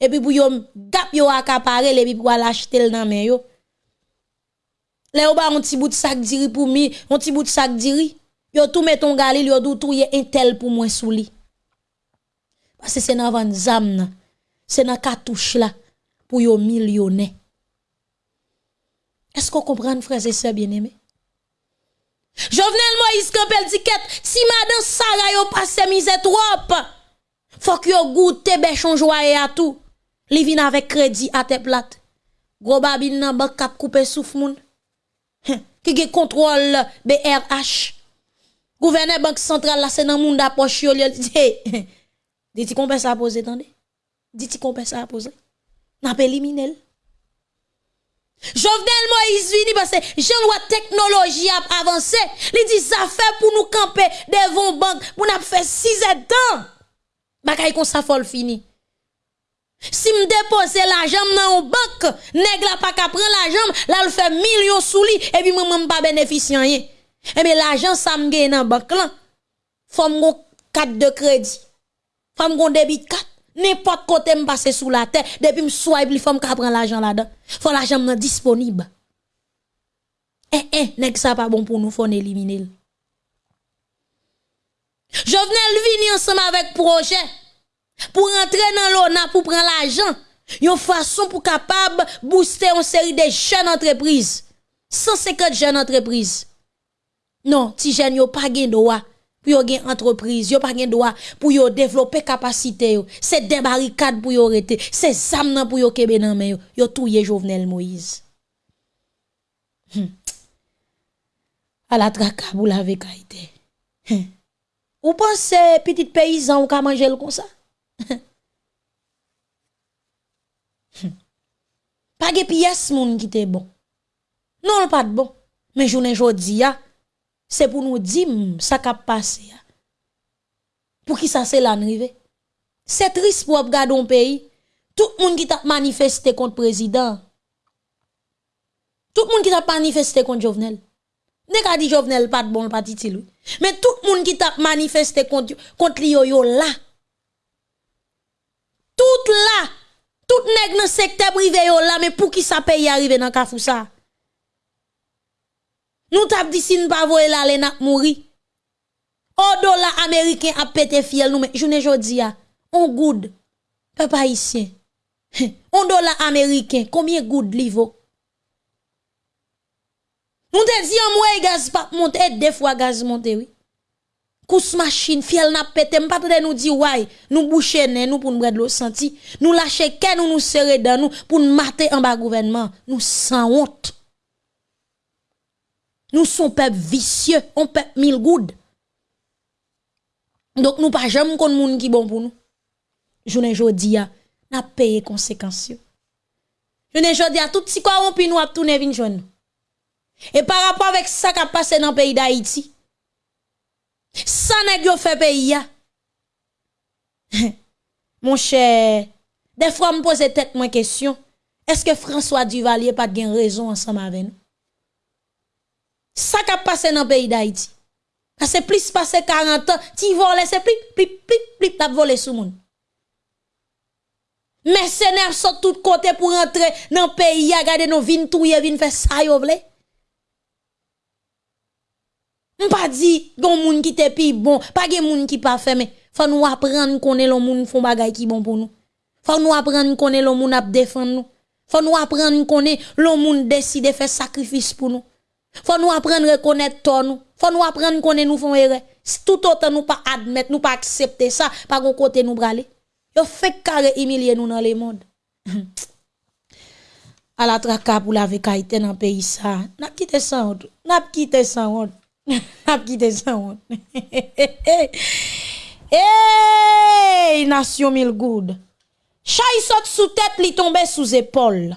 Et puis, pour yo gap yo accaparer, et puis pour l'acheter dans main yo. là ou ba un petit bout de sac diri pour mi, un petit bout de sac diri. Yo tout met ton galil, yo tout tout un tel pour moi sous li. Parce que c'est dans van zam C'est dans cartouche là. Pour yo millionnaire. Est-ce qu'on comprend, frères et sœurs bien-aimés? Jovenel Moïse Campbell dit si madame Sarah passe mise trop, faut que yo goûte béchon joie à tout. Li vin avec crédit à tes plate. Gros babine nan bank kap couper souffle moun. Qui contrôle BRH. Gouverneur banque centrale là c'est dans moun d'approche dit. Qu'on peut ça poser attendez. Dit qu'on peut ça poser. Jovenel Moïse vini parce que jean loi technologie a avancé. Il dit ça fait pour nous camper devant banque pour nous faire 6 ans. Bakay kon sa fol fini. Si me dépose l'argent dans une banque, nèg la pas ka prendre l'argent, là le fait millions sous lui et puis moi pas bénéficier. Eh bien l'argent ça me gagne dans banque là. Femme gon 4 de crédit. Femme gon débit 4. N'importe côté me passer sous la terre, depuis me swipe li femme ka prend l'argent là-dedans. Faut l'argent disponible. Eh eh, nèg ça pas bon pour nous, faut éliminer. Jovenel vini ensemble avec projet pour rentrer dans l'ONA pour prendre l'argent. Une façon pour capable booster une série de jeunes entreprises. 150 jeunes entreprises. Non, ti jeunes yo pas gen droit pour gen entreprise, yo pas gen droit pour yo développer capacité. C'est des barricades pour yo rete, c'est zam pour yo kebe nan men yo. Yo touye Jovenel Moïse. Hmm. À la traka vous l'avez kaité. Hmm. Ou pensez petit paysan ou ka manger comme ça? pas de pièce moun qui te bon. Non, pas de bon. Mais journée jodi ya, c'est pour nous dire ça qui passé Pour qui ça c'est l'arrivée? C'est triste pour regarder un pays. Tout le monde qui t'a manifesté contre le président. Tout le monde qui t'a manifesté contre Jovenel. Ne ka dit Jovenel pas de bon pas lui. Mais tout le monde qui t'a manifesté contre contre yo là. Tout là tout nèg dans secteur privé là mais pour qui ça paye arriver dans kafou ça? Nous t'a dit si nous pas voyer là les n'a mouri. Au dollar américain a pété fiel nous mais journée jodi a on good peuple haïtien. On dollar américain combien good li vaut Nous te dit en moyen gaz pas monter deux fois gaz monter oui. Kous machine, fiel n'a pété, pas de nous dire ouais, nous boucher nous pour nous de l'eau senti, nous lâcher qu'est nous nous serrer dans nous pour nous mater en bas gouvernement, nous sans honte. Nous sommes peuple vicieux, on peuple mille goudes. Donc nous pas jamais kon moun qui bon pour nous. Journée jodi a, n'a payé conséquences. Journée jodi a tout si corrompu nous a tourner vinn joindre. Et par rapport avec ça qui a passé dans le pays d'Haïti, ça n'est fait pays Mon cher, des fois me pose tête moi question, est-ce que François Duvalier pas de raison ensemble avec nous? ça qui a passé dans le pays d'Haïti. C'est plus passé 40 ans, tu voles, c'est plus, plus, plus, plus, t'as volé sous monde. Mercenaires sont tout côté pour rentrer dans le pays, regarder nos vignes touyer, vignes faire ça, yo vle. pas dit gon moun qui te pi bon, pas gen moun qui pas fait mais faut nous apprendre connait l'on moun font bagay qui bon pour nous. Faut nous apprendre connait l'on moun ap défendre nous. Faut nous apprendre connait l'on moun décide faire sacrifice pour nous. Faut nous apprendre à reconnaître ton Faut nous apprendre qu'on nous font erreur. Tout autant nous pas admettre, nous pas accepter ça, pas qu'on côté nous braler. Yo fait carré humilier nous dans le monde. à la traka pour la vécaïté dans pays ça. N'a quitté ça honte. N'a quitté ça honte. N'a quitté ça honte. Hey, nation mille good. Chay saute sous tête, li tombe sous épaule.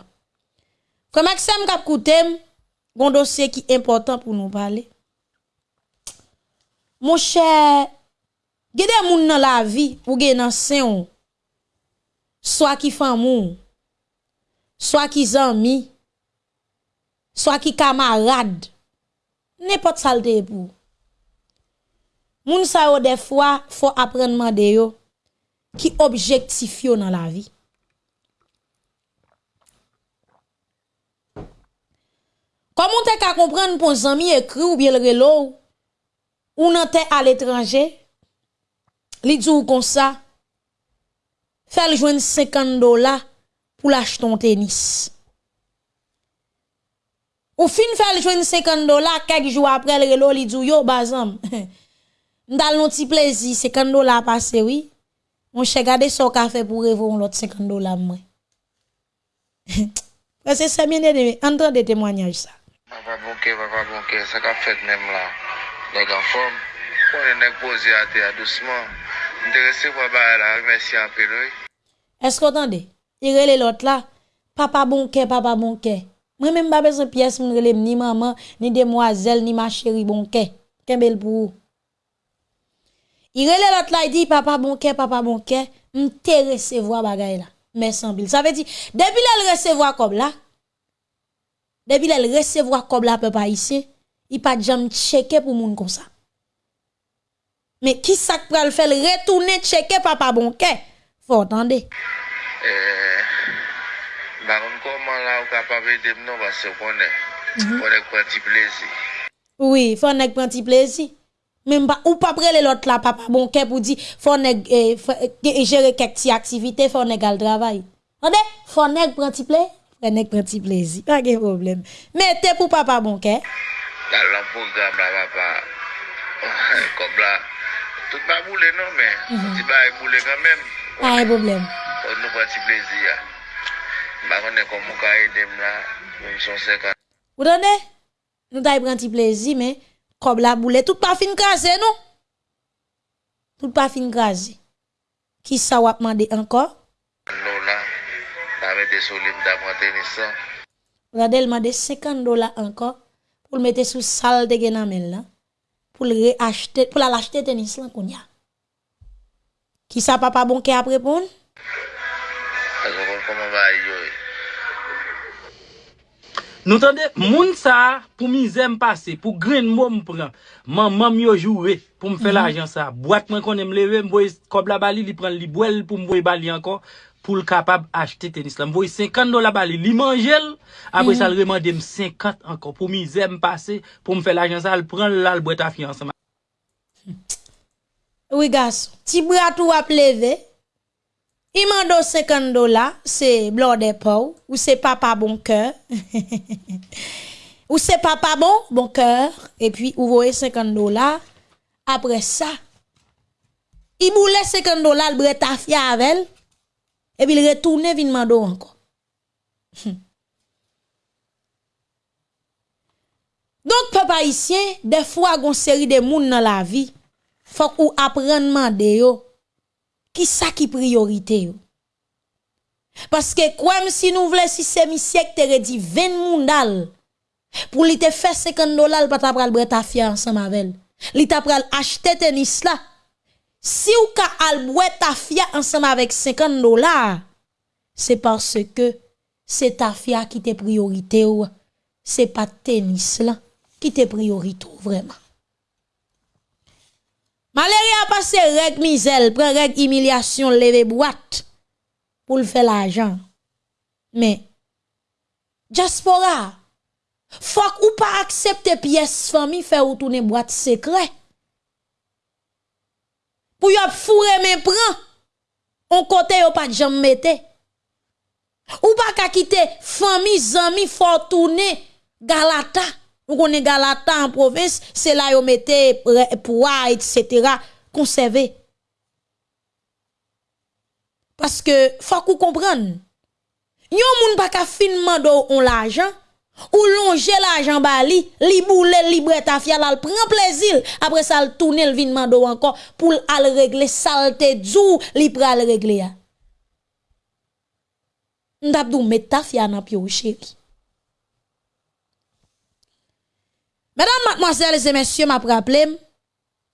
Comme Maxime kap koutem, gon dossier qui important pour nous parler. Mon cher, gede moun dans la vie ou gen nan sen soit qui femme soit qui zami, soit qui camarade n'importe saleté pour. Moun sa yo des fois faut apprendre demander yo qui objectif dans la vie. Comment te ka comprendre pour zami écrit ou bien le relo ou nan te à l'étranger? Li dit comme ça? Fait le joindre 50 dollars pour l'acheter ton tennis. Ou fin faire joindre 50 dollars quelques jours après le relo li dit yo bazam. M'dal non ti plaisir 50 dollars passé oui. Mon cher gade son café pour revendre l'autre 50 dollars moi. Parce que c'est bien de entendre témoignages Wapa bonke, wapa bonke, sa ka fet nem la. Neg an form, pwone neg bozi ate a dousman. Nderese waba la, mersi an piloy. Esko tande, irele lot la, papa bonke, papa bonke. Mwen men mba bezon piyes mwen relem ni maman, ni demwazel, ni ma cheri bonke. Kembel pou ou. Irele lot la, di papa bonke, papa bonke, mte resevo a bagay la. Mè sanbil. Sa ve di, debil el resevo a kob la, Depuis elle recevoir comme la peuple haïtien, il pas jamais checker pour moun comme ça. Mais qui ça pour le faire retourner checker papa bonquet? Faut entendre. Euh, bah comment là ou capable de non mhm. parce qu'on est. On est petit plaisir. Oui, faut nèg prend petit plaisir. Même pas ou pas prendre l'autre là papa bonquet pour dire eh, eh, faut on gérer quelques activités, faut nèg al travail. Attendez, faut nèg prend petit plaisir. Renek pren ti plezi, pa gen problem. Mete pou papa bonke. Dal lan program la papa, kom la, tout pa boule non men, ti ba e boule kan men. Pa e problem. On nou pren ti plezi ya. Ba konen kon mou ka edem la, mwen son sekan. Ou dane, nou ta e pren ti plezi men, kom la boule, tout pa fin krasi nou. Tout pa fin krasi. Ki sa wap mande ankor? mette sou li mda mwen tenisa. Radel mande 50 dola anko pou l mette sou sal te gen amel la. Pou l re-achete, pou la l'achete tenis lan kon ya. Ki sa papa bonke ap repon? A zo kon koman ba yo e. Nou tande, moun sa pou mizem pase, pou gren moun pran. Man mam yo jowe pou m fe mm -hmm. l'ajan sa. Boat mwen kon m leve m boye kob la bali, li pran li bwel pou m boye bali anko. Pou l kapab achete tenis la. Mboye 50 dola bali, li manjel, apre sa l remande m 50 ankon, pou mizem pase, pou mfe l'ajan sa, l pren l al bwet afi ansan. Oui, garçon. Ti bras tout a levé. Il m'a 50 dollars, c'est blanc de peau, ou c'est papa bon cœur. ou c'est papa bon, bon cœur. Et puis, vous voyez 50 dollars. Après ça, il boule 50 dollars, le bret à fia avec elle. et puis il retourne vin mando encore. Donc papa ici, des fois gon série de moun dans la vie, faut ou apprendre demander yo qui ça qui priorité yo. Parce que comme si nous voulons si c'est mi siècle te dit 20 moun dal pour li te faire 50 dollars pas ta pral bret ta fia ensemble avec elle. Li ta pral acheter tennis là Si ou ka alboué ta fia ensemble avec 50 dollars, c'est parce que c'est ta fia qui te priorité ou c'est pas tennis là qui te priorité vraiment. Malere a passé règle misère, prend règle humiliation, lever boîte pour le faire l'argent. Mais diaspora, faut ou pas accepter pièce famille faire ou tourner boîte secret. Pour y fourrer mes prend, on côté yo pas jambe mette. Ou pas qu'à quitter famille, zami, faut tourner Galata. Ou connaît Galata en province, c'est là yo mette poids, etc. conservé. Parce que faut qu'on comprenne. Yon moun pa ka fin mando on l'argent Ou longe l'argent bali, li boule li breta fial al prend plaisir. Après ça le tourner le vin mando encore pour al régler saleté djou li pral régler ya. ndap dou met ta fial nan pio chéri. Mesdames, mademoiselles et messieurs, m'a rappelé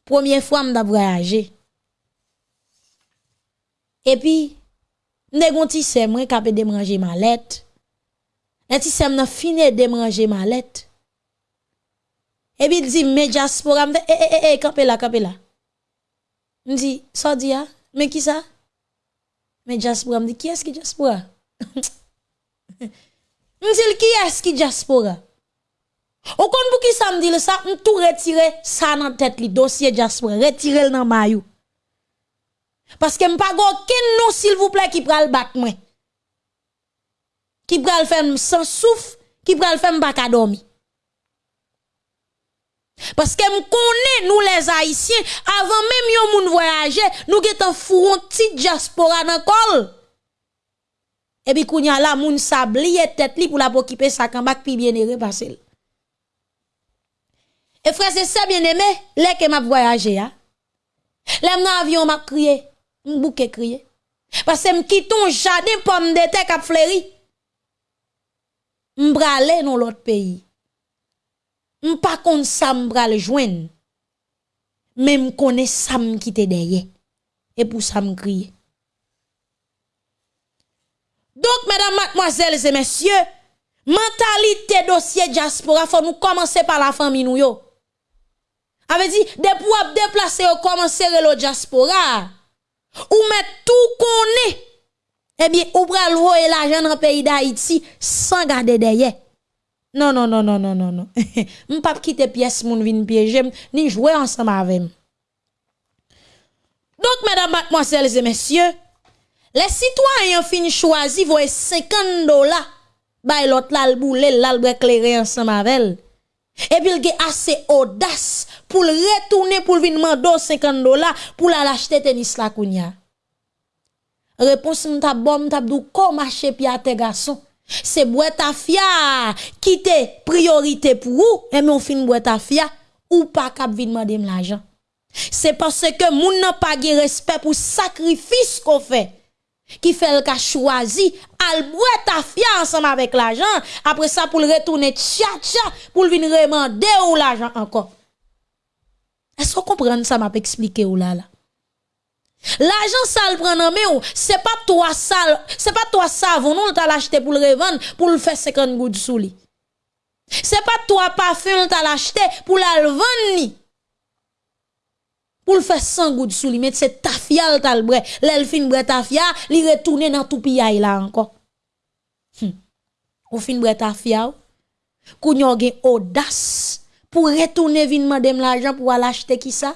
première fois m'd'a voyager Et puis, m'de gonti se mwen kapé de manger ma lettre. Un ti sem nan fini déranger ma lettre. Et puis il dit mais diaspora m'de eh eh eh campé là campé là. M'di ça dit mais qui ça? Mais diaspora m'di qui est-ce qui diaspora? M'di qui est-ce qui diaspora? Ou kon pou ki sa me dit ça, m tout retirer ça dans tête li dossier diaspora, retirer dans mayou. Parce que m pa go ken non s'il vous plaît qui pral bat moi. Qui pral faire sans souffle, qui pral faire pas ka dormi. Parce que nous les haïtiens avant même yon moun voyager, nous getan fouron petit diaspora dans kol. Et puis kounya la moun sablier tête li pour la occuper sa kambak pi bien repasser. Et frère, c'est ça bien aimé, les que m'a voyagé, hein. L'aime dans avion m'a crié, m'bouke crié. Parce que m'quitte ton jardin pomme de terre cap fleuri. M'brale dans l'autre pays. M'pas kon ça m'brale joindre. Mais m'konnais ça m'quitte derrière. Et pour ça m'crier. Donc, mesdames, mademoiselles et messieurs, mentalité dossier diaspora, faut nous commencer par la famille nous yo. Avait dit, depuis déplacer commencer le diaspora, ou mettre tout qu'on Eh Ebyen, ou pral woye la jen nan peyi da iti, san gade deye. Non, non, non, non, non, non, non. m pap kite piyes moun vin piyejem, ni jwe ansan mavem. Donk, mèdam, matmoaselles et mèsyè, le sitwanyan fin chwazi voye 50 dola bay lot lalbou lèl lalbou ekleri ansan mavel. Epil ge ase odas pou l retourne pou l vinman do 50 dola pou la lachte tenis la kounya. Réponse m'ta bon m'ta dou comment marcher pi à tes garçons? C'est boîte à fia qui priorité pour vous et mais on fin boîte à fia ou pas cap vinn demander l'argent. C'est parce que moun n'a pas de respect pour sacrifice qu'on fait qui fait le cas choisi al boîte à fia ensemble avec l'argent après ça pour le retourner tcha tcha pour venir demander ou l'argent encore. Est-ce qu'on comprend ça m'a expliqué ou là là? L'argent sale prend en main, oh. c'est pas toi sale, c'est pas toi savon non t'as l'acheté pour le revendre pour le faire 50 gouttes sous lui. C'est pas toi parfum t'as l'acheté pour la le vendre Pour le faire 100 gouttes sous lui, mais c'est ta fiale, t'as le bret. L'elfine bret ta fia, li retourner dans tout piaille là encore. Hum. Ou fin bret ta fia. Oh. Kounyon gen audace pour retourner vin madame l'argent pour aller acheter qui ça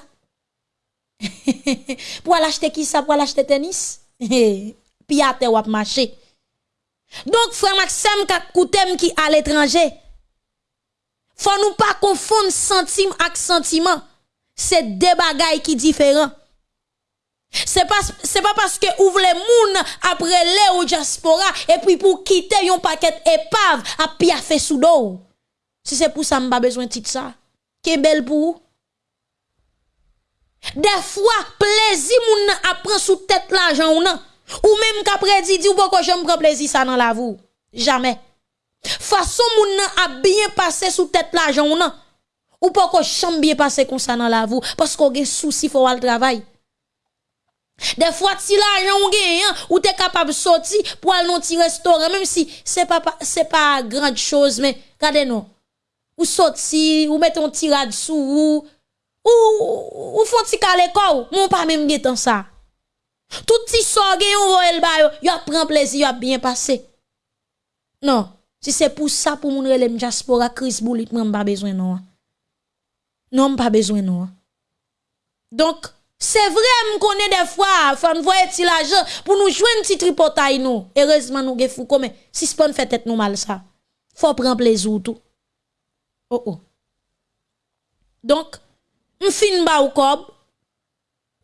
pour aller acheter qui ça? Pour aller acheter tennis? Puis à wap marché donc frère Maxime Koutem qui à l'étranger? Faut nous pas confondre sentiment avec sentiment. C'est deux bagailles qui différents. C'est pas c'est pas parce que ouvre les moun après les au diaspora et puis pour quitter un paquet épave à piafé sous dos. Si c'est pour ça m'pas besoin de ça. Qui belle pour des fois, plaisir moun apprend sous tête l'argent ou non. Ou même qu'après dit, ou pourquoi j'aime prendre plaisir ça dans la vous. Jamais. Façon moun a bien passé sous tête l'argent ou non. Ou pourquoi j'aime bien passer comme ça dans la vous. Parce qu'on a souci, faut aller travail. Des fois, si l'argent ou gagne, ou t'es capable de sortir pour aller dans un restaurant, même si c'est pas, c'est pas grande chose, mais regardez nous. Ou sortir, ou mettre un tirade sous ou, Ou, ou fon ti kale kou, moun pa mèm getan sa. Tout ti so gen yon vo el bayo, yo ap pren plezi, yo ap bien pase. Non, si se pou sa pou moun relem jaspora, kris boulit mwen mba bezwen nou an. Non mba bezwen nou an. Donk, se vre m konen defwa, fan voye ti la jen, pou nou jwen ti tripotay nou. Erezman nou ge fou kome, si spon fè tèt nou mal sa. Fò pren plezi ou tou. Oh oh. Donk, Donc, m'fin ba ou kob,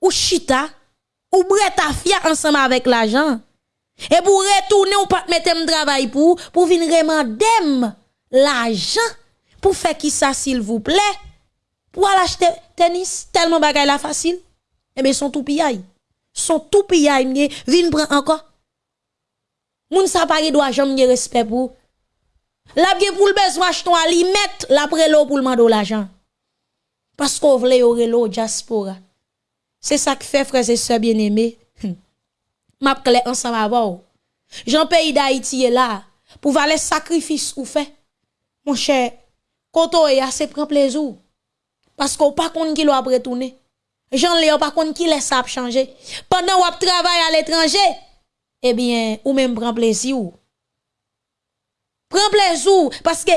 ou chita, ou breta fia ensemble avec l'argent. Et pour retourner ou pas mettre un travail pour, pour venir dem l'argent, pour faire qui ça s'il vous plaît, pour aller acheter tennis, tellement bagay la facile. Eh bien, son tout piyaï. Son tout piyaï, vin prend encore. Moun sa pas doit jamais respect pour. La pour le besoin acheter un limette, la l'eau pour le mando l'argent. Parce qu'on voulait aurait l'eau diaspora. C'est ça qui fait, frères et sœurs bien-aimés. M'a clé ensemble avant. Jean pays d'Haïti est là. Pour voir les sacrifices ou fait. Mon cher, quand on est assez prend plaisir. Parce qu'on pas compte qui l'a retourner. Jean Léon pas compte qui laisse ça changer. Pendant qu'on travaille à l'étranger, eh bien, ou même prend plaisir. Prend plaisir. Parce que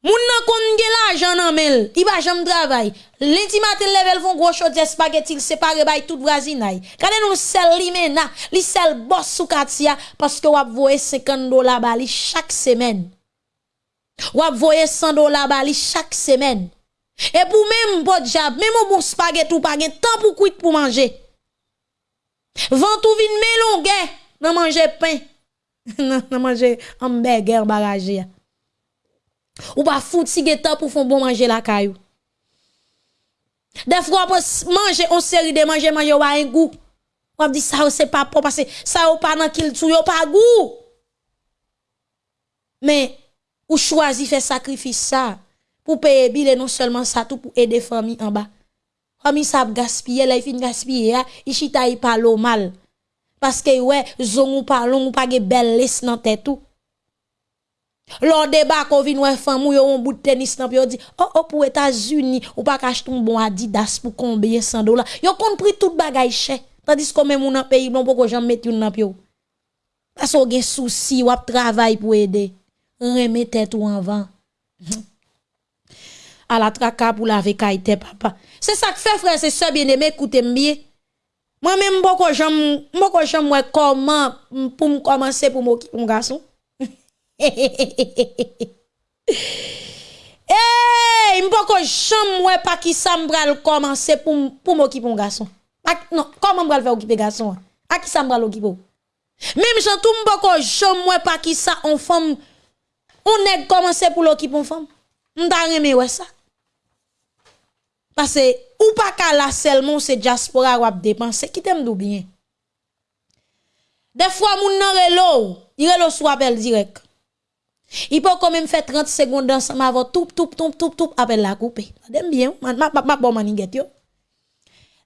Moun nan kon gen l'argent nan mel, i ba jam travail. Lundi matin level font gros chaude spaghetti, il sépare bay tout voisinay. Kade nous sel li mena, li sel boss sou katia parce que wap voye 50 dollars bali chaque semaine. Wap voye 100 dollars bali chaque semaine. Et pour même bon job, même bon spaghetti ou pas gen temps pour kuit pour manger. Vent ou vin melongue, nan manger pain. nan, nan manger hamburger barrage. Ou pas foutre guetta pour faire bon manger la caillou. Des fois, on manger une série de manger, manger ou un goût. On dit ça, c'est pas pour parce que ça, ou pas dans qu'il tout, ou pas goût. Mais, ou choisi faire sacrifice ça, pour payer billet non seulement ça, tout pour aider famille en bas. Famille ça gaspiller, là, il fin gaspiller, il chita, il parle mal. Parce que, ouais, zon ou pas long, ou pas de belle laisse dans tête tout. Lors débat qu'on vient ouais femme ou un bout de tennis nan yo di oh oh pour États-Unis ou pas acheter un bon Adidas pour combien 100 dollars. Yo compris tout bagay cher. Tandis que même un pays non pourquoi j'en mettre une nan yo. Parce qu'on gen souci ou ap travail pour aider. Remet tête ou en vent. À la traka pour laver kaite papa. C'est ça que fait frère, c'est ça bien aimé écoutez bien. Moi même pourquoi j'en pourquoi j'en moi comment pour commencer pour mon garçon. Hey, mpoko jam mwen pa ki sa mbral commencer pou, pou m'okipe un gason. non, comment m'bral faire occuper garçon? A qui ça m'bral occuper? Même j'en tout m'poko jom moi pas qui ça on femme on est commencer pour l'occuper on femme. M'ta remé ouais ça. Parce que ou pas ka la seulement c'est diaspora ou dépenser qui t'aime dou bien. Des fois moun nan relo, il relo sou appel direct. Il peut quand même faire 30 secondes ensemble avant tout, tout, tout, tout, tout, appel la coupe. Madame bien, ma, ma, ma, bon maniguette yo.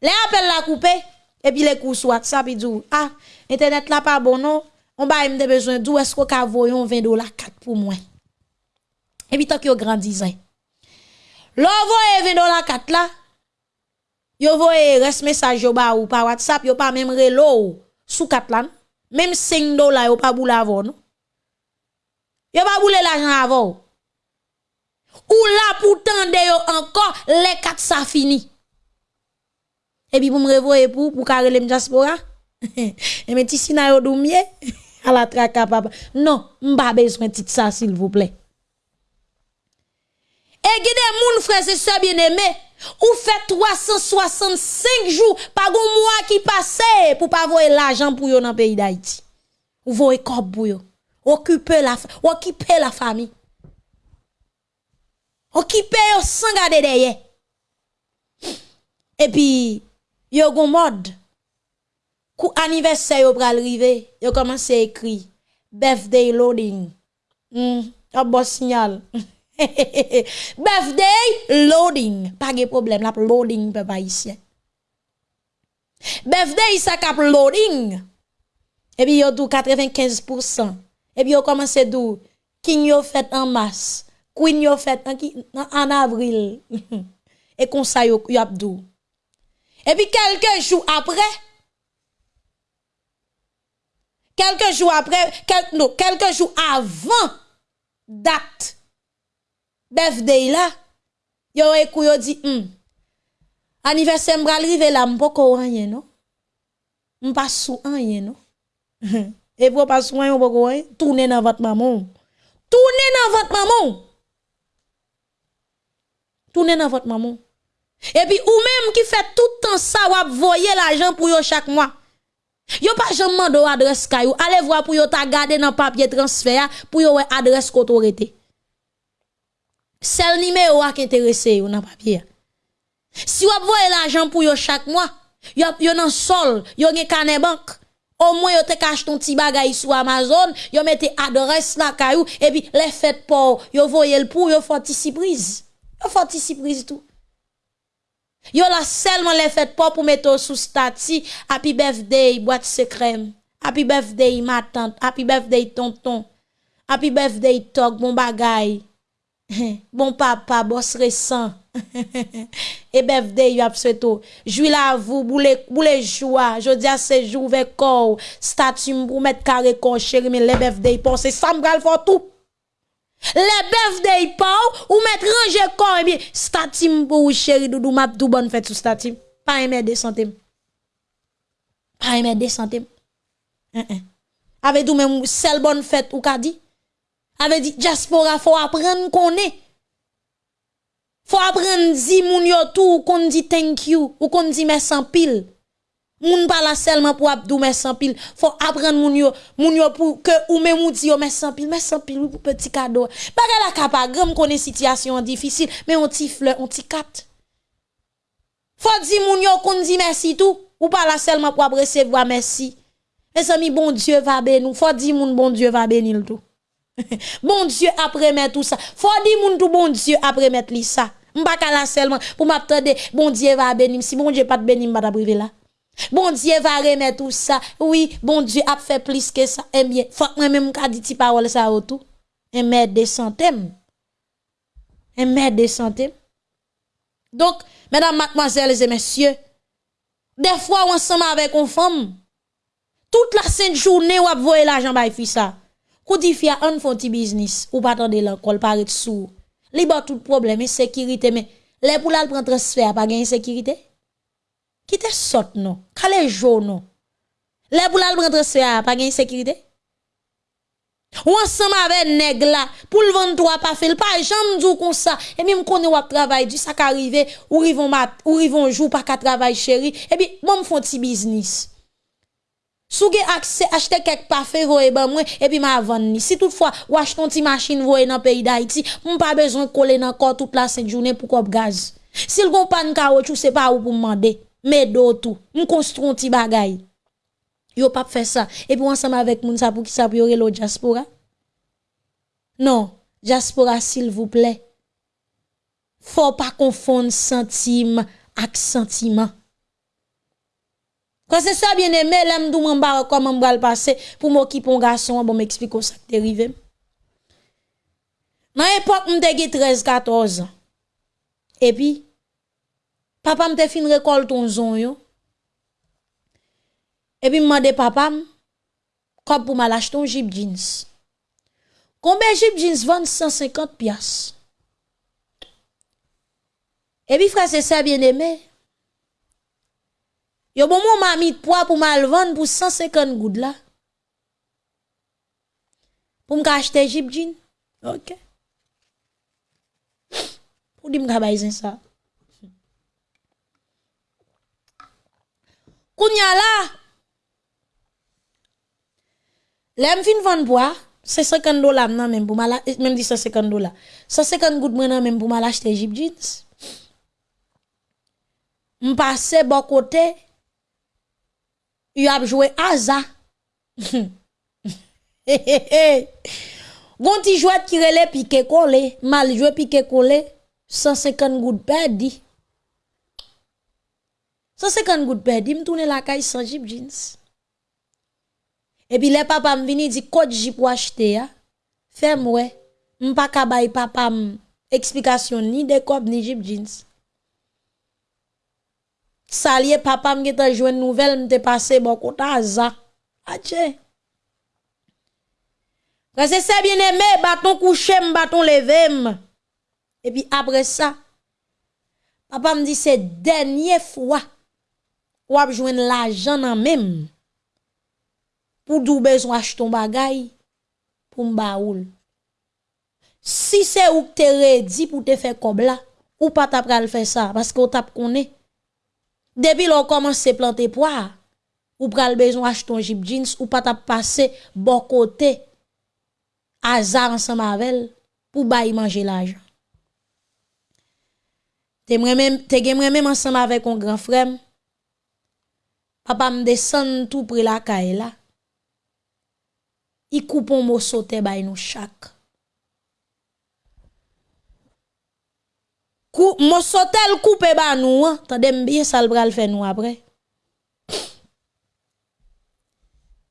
Les appel la coupe, et puis les coups sur WhatsApp, il dit, ah, internet là pas bon, non? On va me besoin d'où est-ce qu'on a 20 dollars 4 pour moi. Et puis tant que yo grandisait. L'on voye 20 dollars 4 là, yo voye reste message yo ba ou par WhatsApp, yo pas même relo sous 4 là. Même 5 dollars yo pas boule avant, non? Yo pa boule l'argent avant. Ou là pour tendre yo encore les quatre ça fini. Et puis pour me revoyer pour pour carrer le diaspora. Et mais ti sina yo doumier à la traque papa. Non, m'pa besoin petit ça s'il vous plaît. Et guide moun frère c'est ça bien-aimé. ou fait 365 jours par gon mois qui passait pour pas voir l'argent pour yo dans pays d'Haïti. Ou voye corps pour yo. Occuper la, occuper la famille. Occuper sans garder derrière. Et puis, yo gon mode. Kou anniversaire yo pral rive, yo commence à écrire birthday loading. Hmm, un bon signal. birthday loading, pas de problème, la loading papa ici. Birthday ça cap loading. Et puis yo tout 95%. et puis on commence d'où king yo fait en masse queen yo fait en, en avril. Et comme ça yo y abdou et puis quelques jours après quelques jours après quel, non, quelques jours avant date birthday là yo e écou yo dit hmm, anniversaire m'bral rive là m'poko rien non m'pas sou rien non Et vous pas soin vous tournez dans votre maman. Tournez dans votre maman. Tournez dans votre maman. Et puis ou même qui fait tout le temps ça ou voyer l'argent pour yo chaque mois. Yo pas jamais demandé adresse kayou. Allez voir pour yo ta garder dans papier transfert pour yo adresse autorité. Seul numéro qui intéressé dans papier. Si vous voyez l'argent pour yo chaque mois, yo yo dans sol, yo gen carnet banque au moins, yo te cache ton petit bagay sur Amazon, yo mette adresse la caillou, et puis les fêtes pour, yo voyez le pour, yo font surprise. Yo font surprise tout. Yo la seulement les fêtes pour pour mettre sous statut, happy birthday, boîte secret. Happy birthday, ma tante. Happy birthday, tonton. Happy birthday, tok, bon bagay. Bon papa, boss récent. Eh et birthday, ap souhaito. Jouil la vous, boule, boule joie. Jodi à ce jour, avec corps, statut pour mettre carré corps, chéri, mais les birthday, pensez, ça m'gal fort tout. Les birthday, pas, ou mettre ranger corps, et bien, statut pour chéri, doudou, map, tout bonne fête sous statut. Pas aimer des centimes. Pas aimer des centimes. Avec tout même, seule bonne fête, ou ka dit. Avait dit diaspora faut apprendre qu'on est faut apprendre di moun yo tout qu'on dit thank you ou qu'on dit merci en pile. Moun pas la seulement pour abdou merci en pile. Faut apprendre moun yo, moun yo pour que ou même ou dit merci en pile, merci en pile pour petit cadeau. Pas la capa grand connaît situation difficile, mais on ti fleur, on ti kat. Faut dire moun yo qu'on dit merci tout ou pas la seulement pour recevoir merci. Mes amis, bon Dieu va bénir. Faut dire moun bon Dieu va bénir tout. bon Dieu après mettre tout ça. Faut dire moun tout bon Dieu après mettre li ça. M'pa la seulement pour m'attendre bon Dieu va bénir si bon Dieu pas de bénir m'a privé là. Bon Dieu va remettre tout ça. Oui, bon Dieu a fait plus que ça. Eh bien, faut moi même qu'a dit ti parole ça autour. un mètre de centimes. Un mètre de centimes. Donc, mesdames, mademoiselles et messieurs, des fois, ensemble avec une femme, toute la sainte journée, ou voyer l'argent fi ça. Kou di fia an fon ti biznis, ou patande lankol paret sou. Li ba tout probleme, sekirite men. Le pou lal pren transfer pa gen sekirite? Ki te sot non? Kale jo non? Le pou lal pren transfer pa gen sekirite? Ou ansam ave neg la, pou l vendwa pa fel, pa jam djou kon sa, e mi m konen wap travay di, sa ka rive, ou rivon, mat, ou rivon jou pa ka travay chéri, e bi, bon m fon ti biznis. Sou gen akse achete kek pafe voye ban mwen epi ma avan ni. Si toutfwa ou achete ton ti machine voye nan peyi da iti, mwen pa bezon kole nan kor tout la sen jounen pou kop gaz. Sil kon pan kawotou se pa ou pou mande, me do tou, mwen konstron ti bagay. Yo pap fe sa, epi wansam avek moun sa pou ki sa priore lo diaspora. Non, diaspora sil vouple. Fò pa konfon sentim ak sentiman. Quand c'est ça bien aimé, l'aime d'où m'en barre comme m'en le passé pour m'occuper un garçon, bon m'explique ça qui arrivé. Dans l'époque, m'te 13, 14 ans. Et puis, papa m'te fin récolte ton zon yo. Et puis, m'mande papa comme pour m'acheter ton jeep jeans. Combien jeep jeans vend 150 piastres? Et puis, frère, c'est ça bien aimé. Yo bon moun mami poids pour mal vendre pour 150 goud là. Pour me acheter Jeep jean. OK. Pour dire mka bailler ça. Kounya là Lèm fin vendre bois, c'est 50 dollars non même pour mal eh, même dit 150 dollars. 150 goud moi même pour mal acheter Jeep jeans. M'passe bon côté yu ap jwe aza. Gon ti jwet kirele pike kole, mal jwe pike kole, 150 gout perdi. 150 gout perdi, mtoune la kay 100 jip jeans. E pi le papam vini di kote jip wachete ya, fe mwe, mpa kabay papam eksplikasyon ni dekop ni jip jeans. salye papa mge te jwen nouvel mte pase bon kota za. Ache. Prese se bien eme, baton kouche m, baton leve m. E pi apre sa, papa m di se denye fwa wap jwen la jan nan mem pou doube zwa ton bagay pou m baoul. Si se ou te redi pou te fe kobla, ou pa tap pral fe sa, paske ou tap konen. Depi l'on komanse plante poa, ou pral bezon ach ton jip jeans, ou pat ap pase bon kote, azar ansan mavel, pou bayi manje l'ajan. Te, te gen mwen men ansan mavel kon gran frem, papa m desen tout pre la ka e la, i koupon mou sote bayi nou chak. Kou, mon sotel coupe ba nous, hein. Tandem bien ça le bral fait nous après.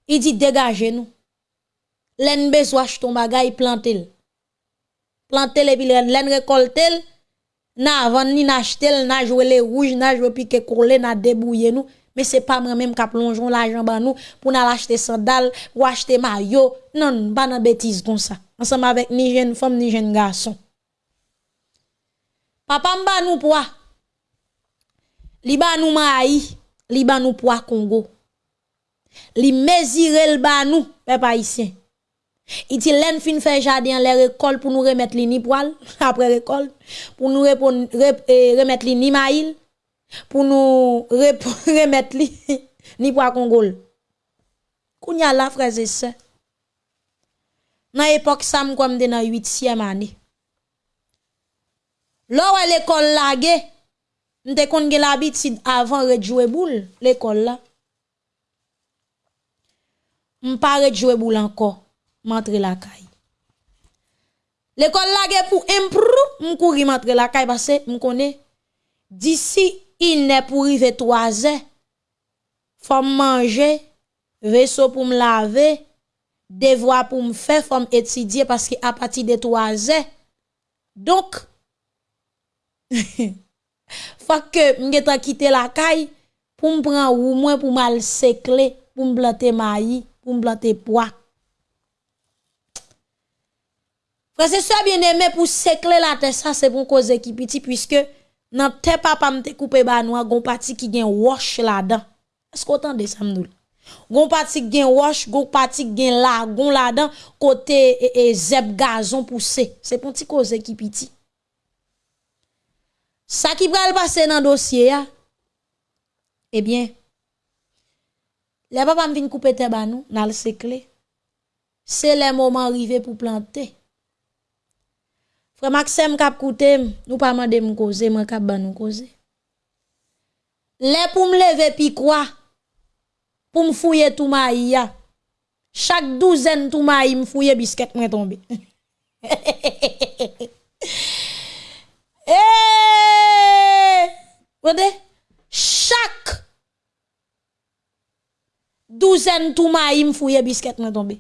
Il dit dégagez nous. Len besoin ton bagay plantel. Plantel et puis len récoltel. Na avant ni n'achetel, na jouer les rouges, na jouer piqué coller, na débouiller nous. Mais c'est pas moi même qui plongeon l'argent ba nous pour n'a acheter sandales ou acheter maillot. Non, pas de bêtise comme ça. Ensemble avec ni jeune femme ni jeune garçon. Papa mba nou poa. Li ba nou maï, li ba nou poa Congo. Li mesire le ba nou, peuple haïtien. Iti len fin fè jardin les récolte pour nous remettre li ni poil après récolte, pour nous e, remettre li ni maïl, pour nous remettre li ni poa Congo. Kounya la frères et sœurs. Nan époque ça comme dans 8e année. Lò wè l'ekol lage, mte kon gen l'abitid avan redjouwe boul l'ekol la. Mpa redjouwe boul anko, mantre lakay. L'ekol lage pou improu, mkouri mantre lakay basè, mkone, disi inè pou rive toazè, fòm manje, veso pou m lave, devwa pou m fè, fòm etidye paski apati de toazè. Donk, Fak ke mge ta kite la kay, pou m pran ou mwen pou mal sekle, pou m blante mayi, pou m blante poa. Prese sa bien eme pou sekle la te sa, se bon koze ki piti, pwiske nan te papa mte koupe banwa, gon pati ki gen wosh la dan. Esko tan de samdou la? Gon pati gen wosh, gon pati gen la, gon la dan, kote e, e zeb gazon pou se. Se pon ti koze ki piti. Sa ki pral pase nan dosye ya, eh ebyen, le papam vin koupe te banou, nan l sekle, se le moman rive pou plante. Fre maksem kap koutem, nou pa mande m koze, man kap banou koze. Le pou m leve pi kwa, pou m fouye tou ma iya, chak douzen tou ma iya m fouye bisket mwen tombe. Eee! Eh, Wede, chak douzen tou ma im fouye bisket nan tombe.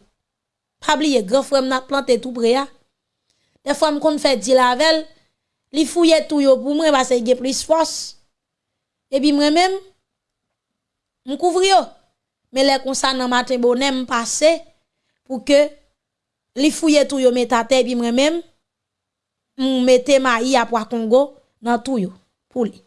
Pabli ye gref wèm nan plante tout pre ya. De fwa m kon fè di lavel, li fouye tou yo pou mwen basè ge plis fos. E bi mwen mèm, m kouvri yo. Me le konsan nan maten bonè m pase pou ke li fouye tou yo metate e bi mwen mèm, m mette ma i apwa Kongo nan tou yo pou li.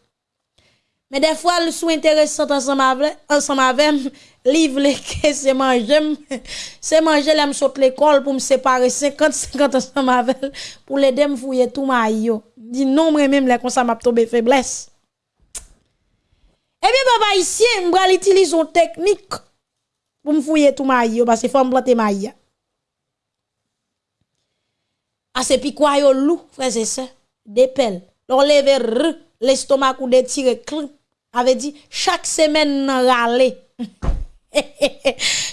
Mais des fois le sou intéressant ensemble avec ensemble avec livre que c'est manger c'est manger l'aime saute l'école pour me séparer 50 50 ensemble avec pour l'aider me fouiller tout yo dit non moi même les comme ça m'a tombé faiblesse eh bien papa ici m'bral utilise une technique pour me fouiller tout maïs parce que faut me planter maïs. Ah c'est puis quoi yo loup frère c'est ça? Des pelles. L'estomac ou des tirer avait dit chaque semaine râler.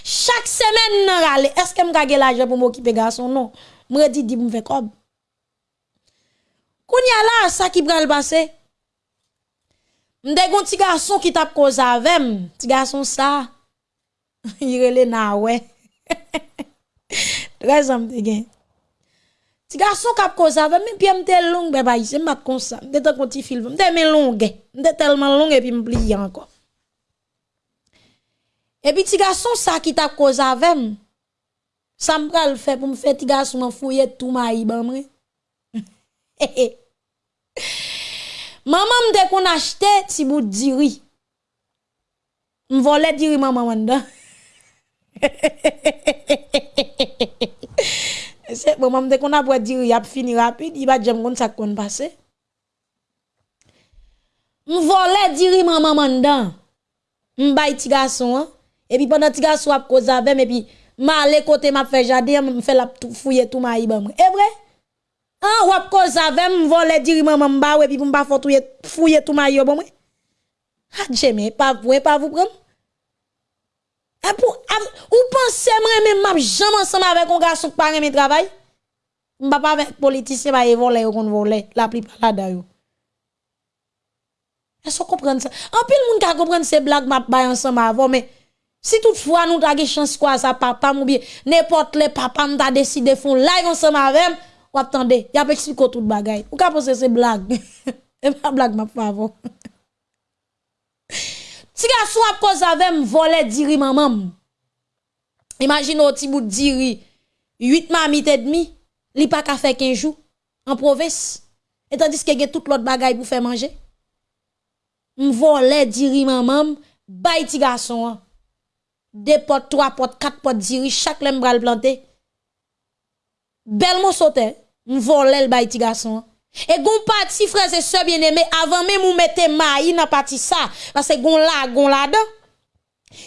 chaque semaine râler. Est-ce que me gagne l'argent pour m'occuper garçon non? Moi dit dit me fait comme. Kounya là ça qui le passé. M'de gon petit garçon qui tape cause avec petit garçon ça. Il na ouais. Très homme de gain. Ti gason kap koza ve, mi pi mte long be bayi, se mat konsa, mte te konti film, mte men longe, mte telman longe pi mpliye anko. E pi ti gason sa ki tap koza vem, sa m pral fe pou m fe ti gason m fouye tou ma yi ban mre. maman m de kon achete ti bout diri, m vole diri maman wanda. Se, bon, mam de kon apwe diri ap fini rapide, i ba djem kon sak kon pase. M vole diri maman mandan. M bay ti gason an. E pi pandan ti gason ap koza vem, e pi ma ale kote ma fe jade, m fe la fouye tou ma i bam. E vre? An wap koza vem, m vole diri maman mba, e pi m ba fouye tou ma i bam. Ha djeme, pa vwe, pa vwe pran. E pou, av, ou panse mwen men map jam ansama avek on gason ki pa reme travay? Mba pa avek politisyen ba ye vole yo kon vole, la pli pala da yo. E so kompren se. An pil moun ka kompren se blag map bay ansama avon, men si toutfwa nou ta ge chans kwa sa papam ou biye, nepot le papam ta deside fon live ansama avem, wap tande, yap eksiko tout bagay. Ou ka pose se blag. e pa blag map pa avon. Si garçon a cause avec voler diri maman. Imagine au petit bout de diri 8 mamites et demi, li pas ka fait 15 jours en province. Et tandis que y tout l'autre bagaille pour faire manger. M voler diri maman, bay ti garçon. Deux potes, trois potes, quatre potes diri, chaque lem bral planté. Bel mo sauté, m voler le bay ti garçon. Et gon parti frères et sœurs bien-aimés avant même ou mettez maï dans parti ça parce que gon là gon là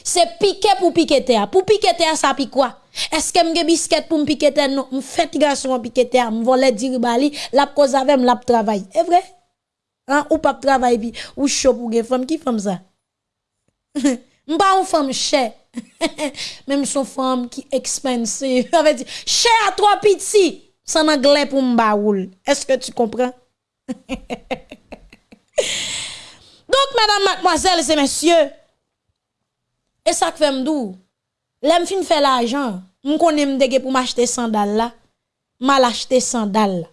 c'est piquer pour piquer pour piquer ça pique quoi? Est-ce que m'ge biscuit pour piquer non m'fait garçon piquer terre m'voler dire bali la cause avec la travail est vrai? Hein? Ou pas travail puis ou chaud pour gen femme qui femme ça? M'pa une femme chère. Même son femme qui expensive. Avait dit cher à trois petits San anglais pour m'baoul. Est-ce que tu comprends? Donc, mesdames, mademoiselles et messieurs, et ça que fait m'dou, l'aime fin fait l'argent, m'konne m'dege pour m'acheter sandal là, mal acheter sandal là.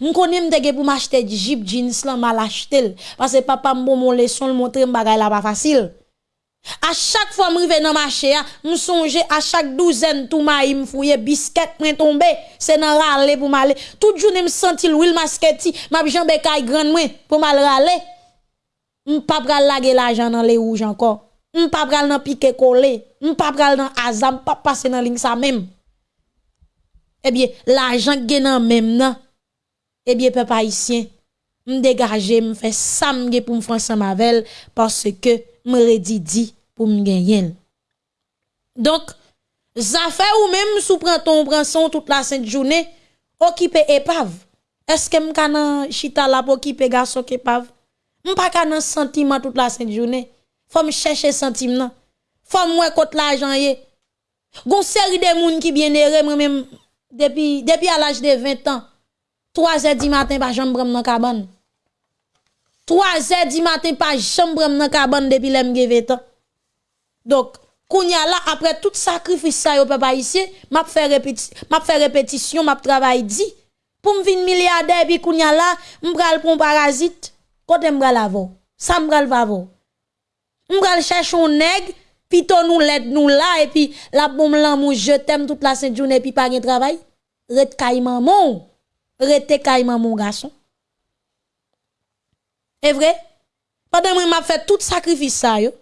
M'konne m'dege pour m'acheter jeep jeans là, mal acheter. Parce que papa m'bon mon leçon, le montrer m'bagay là pas facile. À chaque fois m'rive dans marché me songe à chaque douzaine tout maï m'fouye biscuit m'en tomber, c'est dans râler pour m'aller. Toute journée me senti l'huile masquetti, m'a jambe kay grande moi pour m'al râler. M'pa pral laguer l'argent dans les rouges encore. M'pa pral dans piqué collé, m'pa pral dans azam, pas passer dans ligne ça même. Eh bien, l'argent gen même nan. Eh bien, peuple haïtien, m'dégager, m'fait ça m'ge pour m'fran ensemble avec parce que me dit pour me gagner. Donc, ça fait ou même sous prend ton branson toute la sainte journée, occuper épave. Est-ce que m'kana chita la pour occuper garçon épave? Sentiment toute la sainte journée. Faut me chercher sentiment. Faut moi côté l'argent yé. Gon série de moun qui bien moi même depuis depuis à l'âge de 20 ans. 3 h du matin pas jambe dans cabane. 3 heures du matin, pas chambre dans cabane depuis l'em 20 ans. Donc, kounya là, après tout sacrifice ça, yo papa ici, m'a fait répétition, m'a fait répétition, m'a travail dit. Pour me venir milliardaire, puis kounya là, m'bral pour parasite, côté m'bral avant. Ça m'bral. M'bral chercher un nègre, puis ton nous l'aide nous là, et puis la bombe l'amour, je t'aime toute la sainte journée, puis pas de travail. Rete kay maman. Rete kay maman, garçon. Est vrai? Pendant que m'a fait tout sacrifice ça, yo.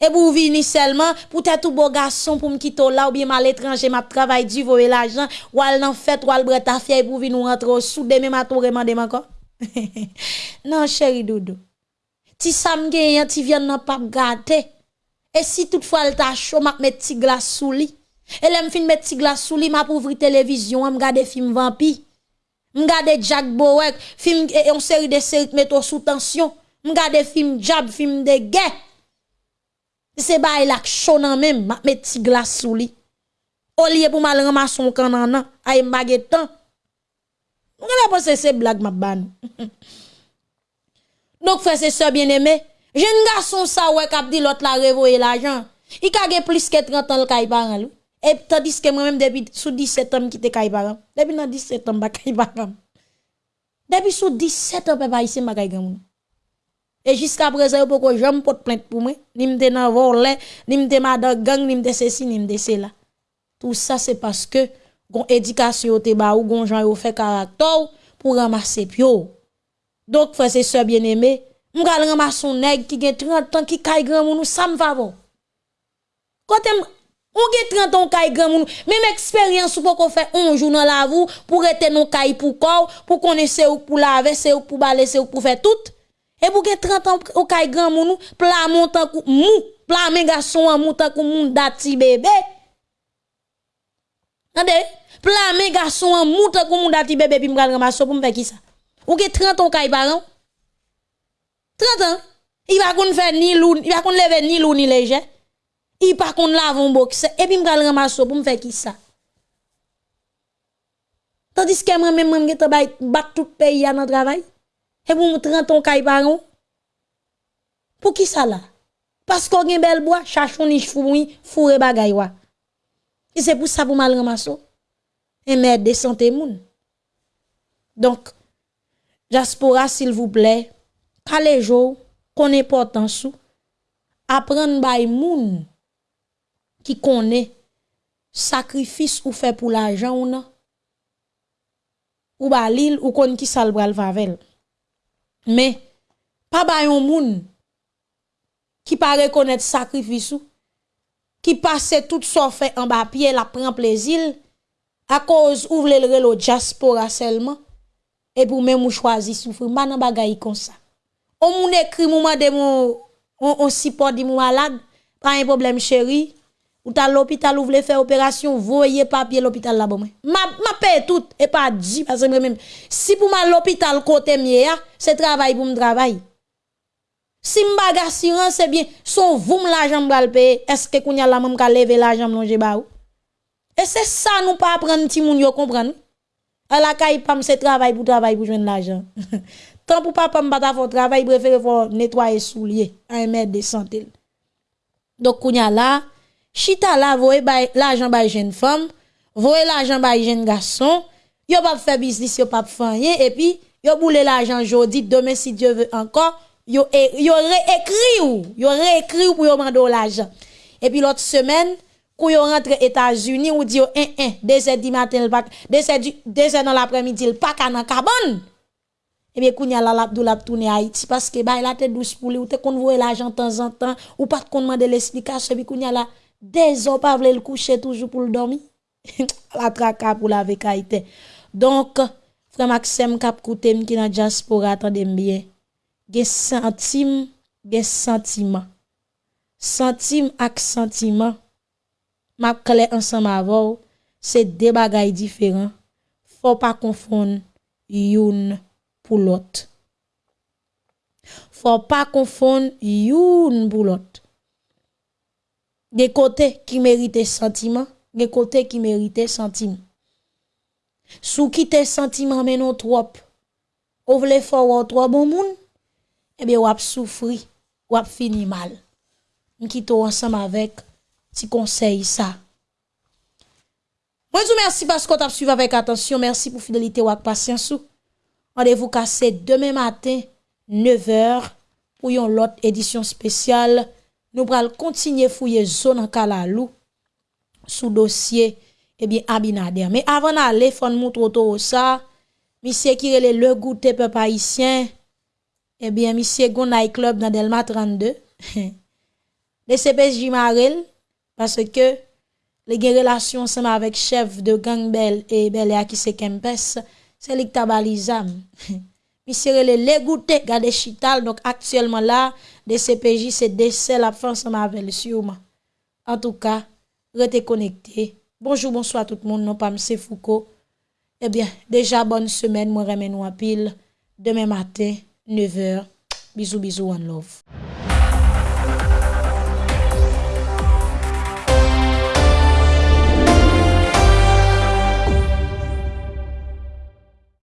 Et pour venir seulement, pour être tout beau garçon, pour me quitter là, ou bien mal étranger, m'a travail du voyer l'argent, ou al nan fait, ou al bret ta fière pour venir rentrer au sous, demain m'a tout remandé encore. non, chéri Doudou. Ti sam gen, ti viens nan pas gâter. Et si toutefois elle t'a chaud, m'a mettre ti glace sous lit. Et là, fin mettre ti glace sous lit, m'a ouvrir télévision, m'a regarder film vampire. M'gade Jack Bowek, film et une série de séries mettre sous tension. M'gade film Jab, film de guerre. C'est ba il chaud nan même, m'a met glace sous li. Au lieu pour mal ramasser son canan ay m'bagé temps. M'gade pas c'est blague m'a ban. Donc frère c'est sœur bien-aimé, jeune garçon ça ouais k'ap dit l'autre la revoyer l'argent. Il ka plus que 30 ans le kay parent lui. E tandis ke mwen mèm depi sou 17 an ki te kay param. Depi nan 17 an ba kay param. Depi sou 17 an pe pa isi mba kay gen moun. E jiska prese yo poko jom pot plente pou mwen. Ni mte nan vorle, ni mte madan gang, ni mte sesi, ni mte sela. Tout sa se paske gon edikasyon te ba ou, gon jan yo fe karakter pou ramase pyo. Donk fwese se bien eme, m gal ramason neg ki gen 30 an ki kay gen moun ou sa m favon. Kote m... Ou gen 30 ans kay grand moun, même expérience ou poko fait un jour dans la vous pour rester non kay pour corps, pour connaître ou pour laver, c'est ou pour balayer, c'est ou pour faire tout. Et pour gen 30 ans ou kay grand moun, pla montant kou mou, pla men garçon an montant kou moun dati bébé. Ande, pla men garçon an montant kou moun dati bébé puis m'gal ramasse pour me faire qui ça. Ou gen 30 ans kay parent. 30 ans, il va kon faire ni lourd, il va kon lever ni lourd ni léger. I pa kon lavon bokse, epi m kal ramaso pou m fe ki sa. Tandis ke mwen mwen mwen ge te bay, bat tout peyi an an travay, e pou m 30 an kay paron. Pou ki sa la? Pasko gen bel boa, chachon ni chfoumoui, fure bagay wa. E se pou sa pou mal ramaso. E mè desante moun. Donk, jaspora sil vouple, kale jo, kon e portan sou, apren bay moun, qui connaît sacrifice ou fait pour l'argent ou non. Ou ba l'île ou kon qui sal bral favel mais pas ba yon moun qui pas reconnaître sacrifice ou qui passe tout ça fait en bas pied la prend plaisir à cause ouvre le relo diaspora seulement et pour même ou choisi souffrir. Pas nan bagay comme ça. On moun écrit moment de mon on, on support di malade pas un problème chéri ou ta l'hôpital ou voulez faire opération, voyez papier l'hôpital là bon. Ma ma paye tout et pas dit parce que même si pour ma l'hôpital côté mien, c'est travail pour me travail. Si m'baga assurance c'est bien, son vous l'argent m'bral payer, est-ce que kounya la même ka lever l'argent ba ou? Et c'est ça nous pas apprendre ti moun yo comprendre. À la caille pam c'est travail pour travail pour joindre l'argent. Tant pour papa m'bata faire travail, préfère nettoyer soulier, un mètre de santé. Donc kounya là chita la voye l'argent bay jeune femme, voye l'argent bay jeune garçon, yo pas faire business, yo pas faire rien et puis yo boule l'argent jodi, demain si Dieu veut encore, yo yo ou, pour yo mando l'argent. Et puis l'autre semaine, quand yo rentre États-Unis ou dit un un, deux heures du matin, heures deux heures dans l'après-midi, il pas dans cabane. Et bien kounya la lap dou lap tourner Haïti parce que bah la tête douce pour lui ou te l'argent de temps en temps ou pas kon demander l'explication Dezo pa vle l kouche toujou pou l domi. la traka pou la vekaite. Donk, fre Maxem kap koutem ki nan diaspora atandem bien. Ge sentim, ge sentima. Sentim ak sentima. Map kale ansan ma vou, se de bagay diferan. Fò pa konfon youn pou lot. Fò pa konfon youn pou lot. Des côtés qui méritent sentiment, des côtés qui méritent sentiment. Sous qui tes sentiments mais non trop, ou vle fort trop bon moun, eh bien, ou ap souffri, ou fini mal. M'quitte ensemble avec ti conseil ça. Moi, je vous remercie parce que vous avez suivi avec attention. Merci pour fidélité ou patience. Rendez-vous cassé demain matin, 9h, pour une autre édition spéciale. Nous allons continuer fouiller zone en Kalalou sous dossier eh bien Abinader. Mais avant d'aller, faut nous montrer ça. Monsieur qui est le goûter peuple haïtien. Eh bien monsieur Gonay club dans Delma 32. le CPJ Marel parce que les gen relation ensemble avec chef de gang Bel et Belia qui se Kempes, c'est lui tabalizam. monsieur le le goûter garder chital donc actuellement là DCPJ se dese la fin sa mavel sûrement. En tout cas, restez connectés. Bonjour, bonsoir tout le monde. Non pas M. Foucault. Eh bien, déjà bonne semaine, moi remets nous en pile demain matin 9h. Bisous bisous one love.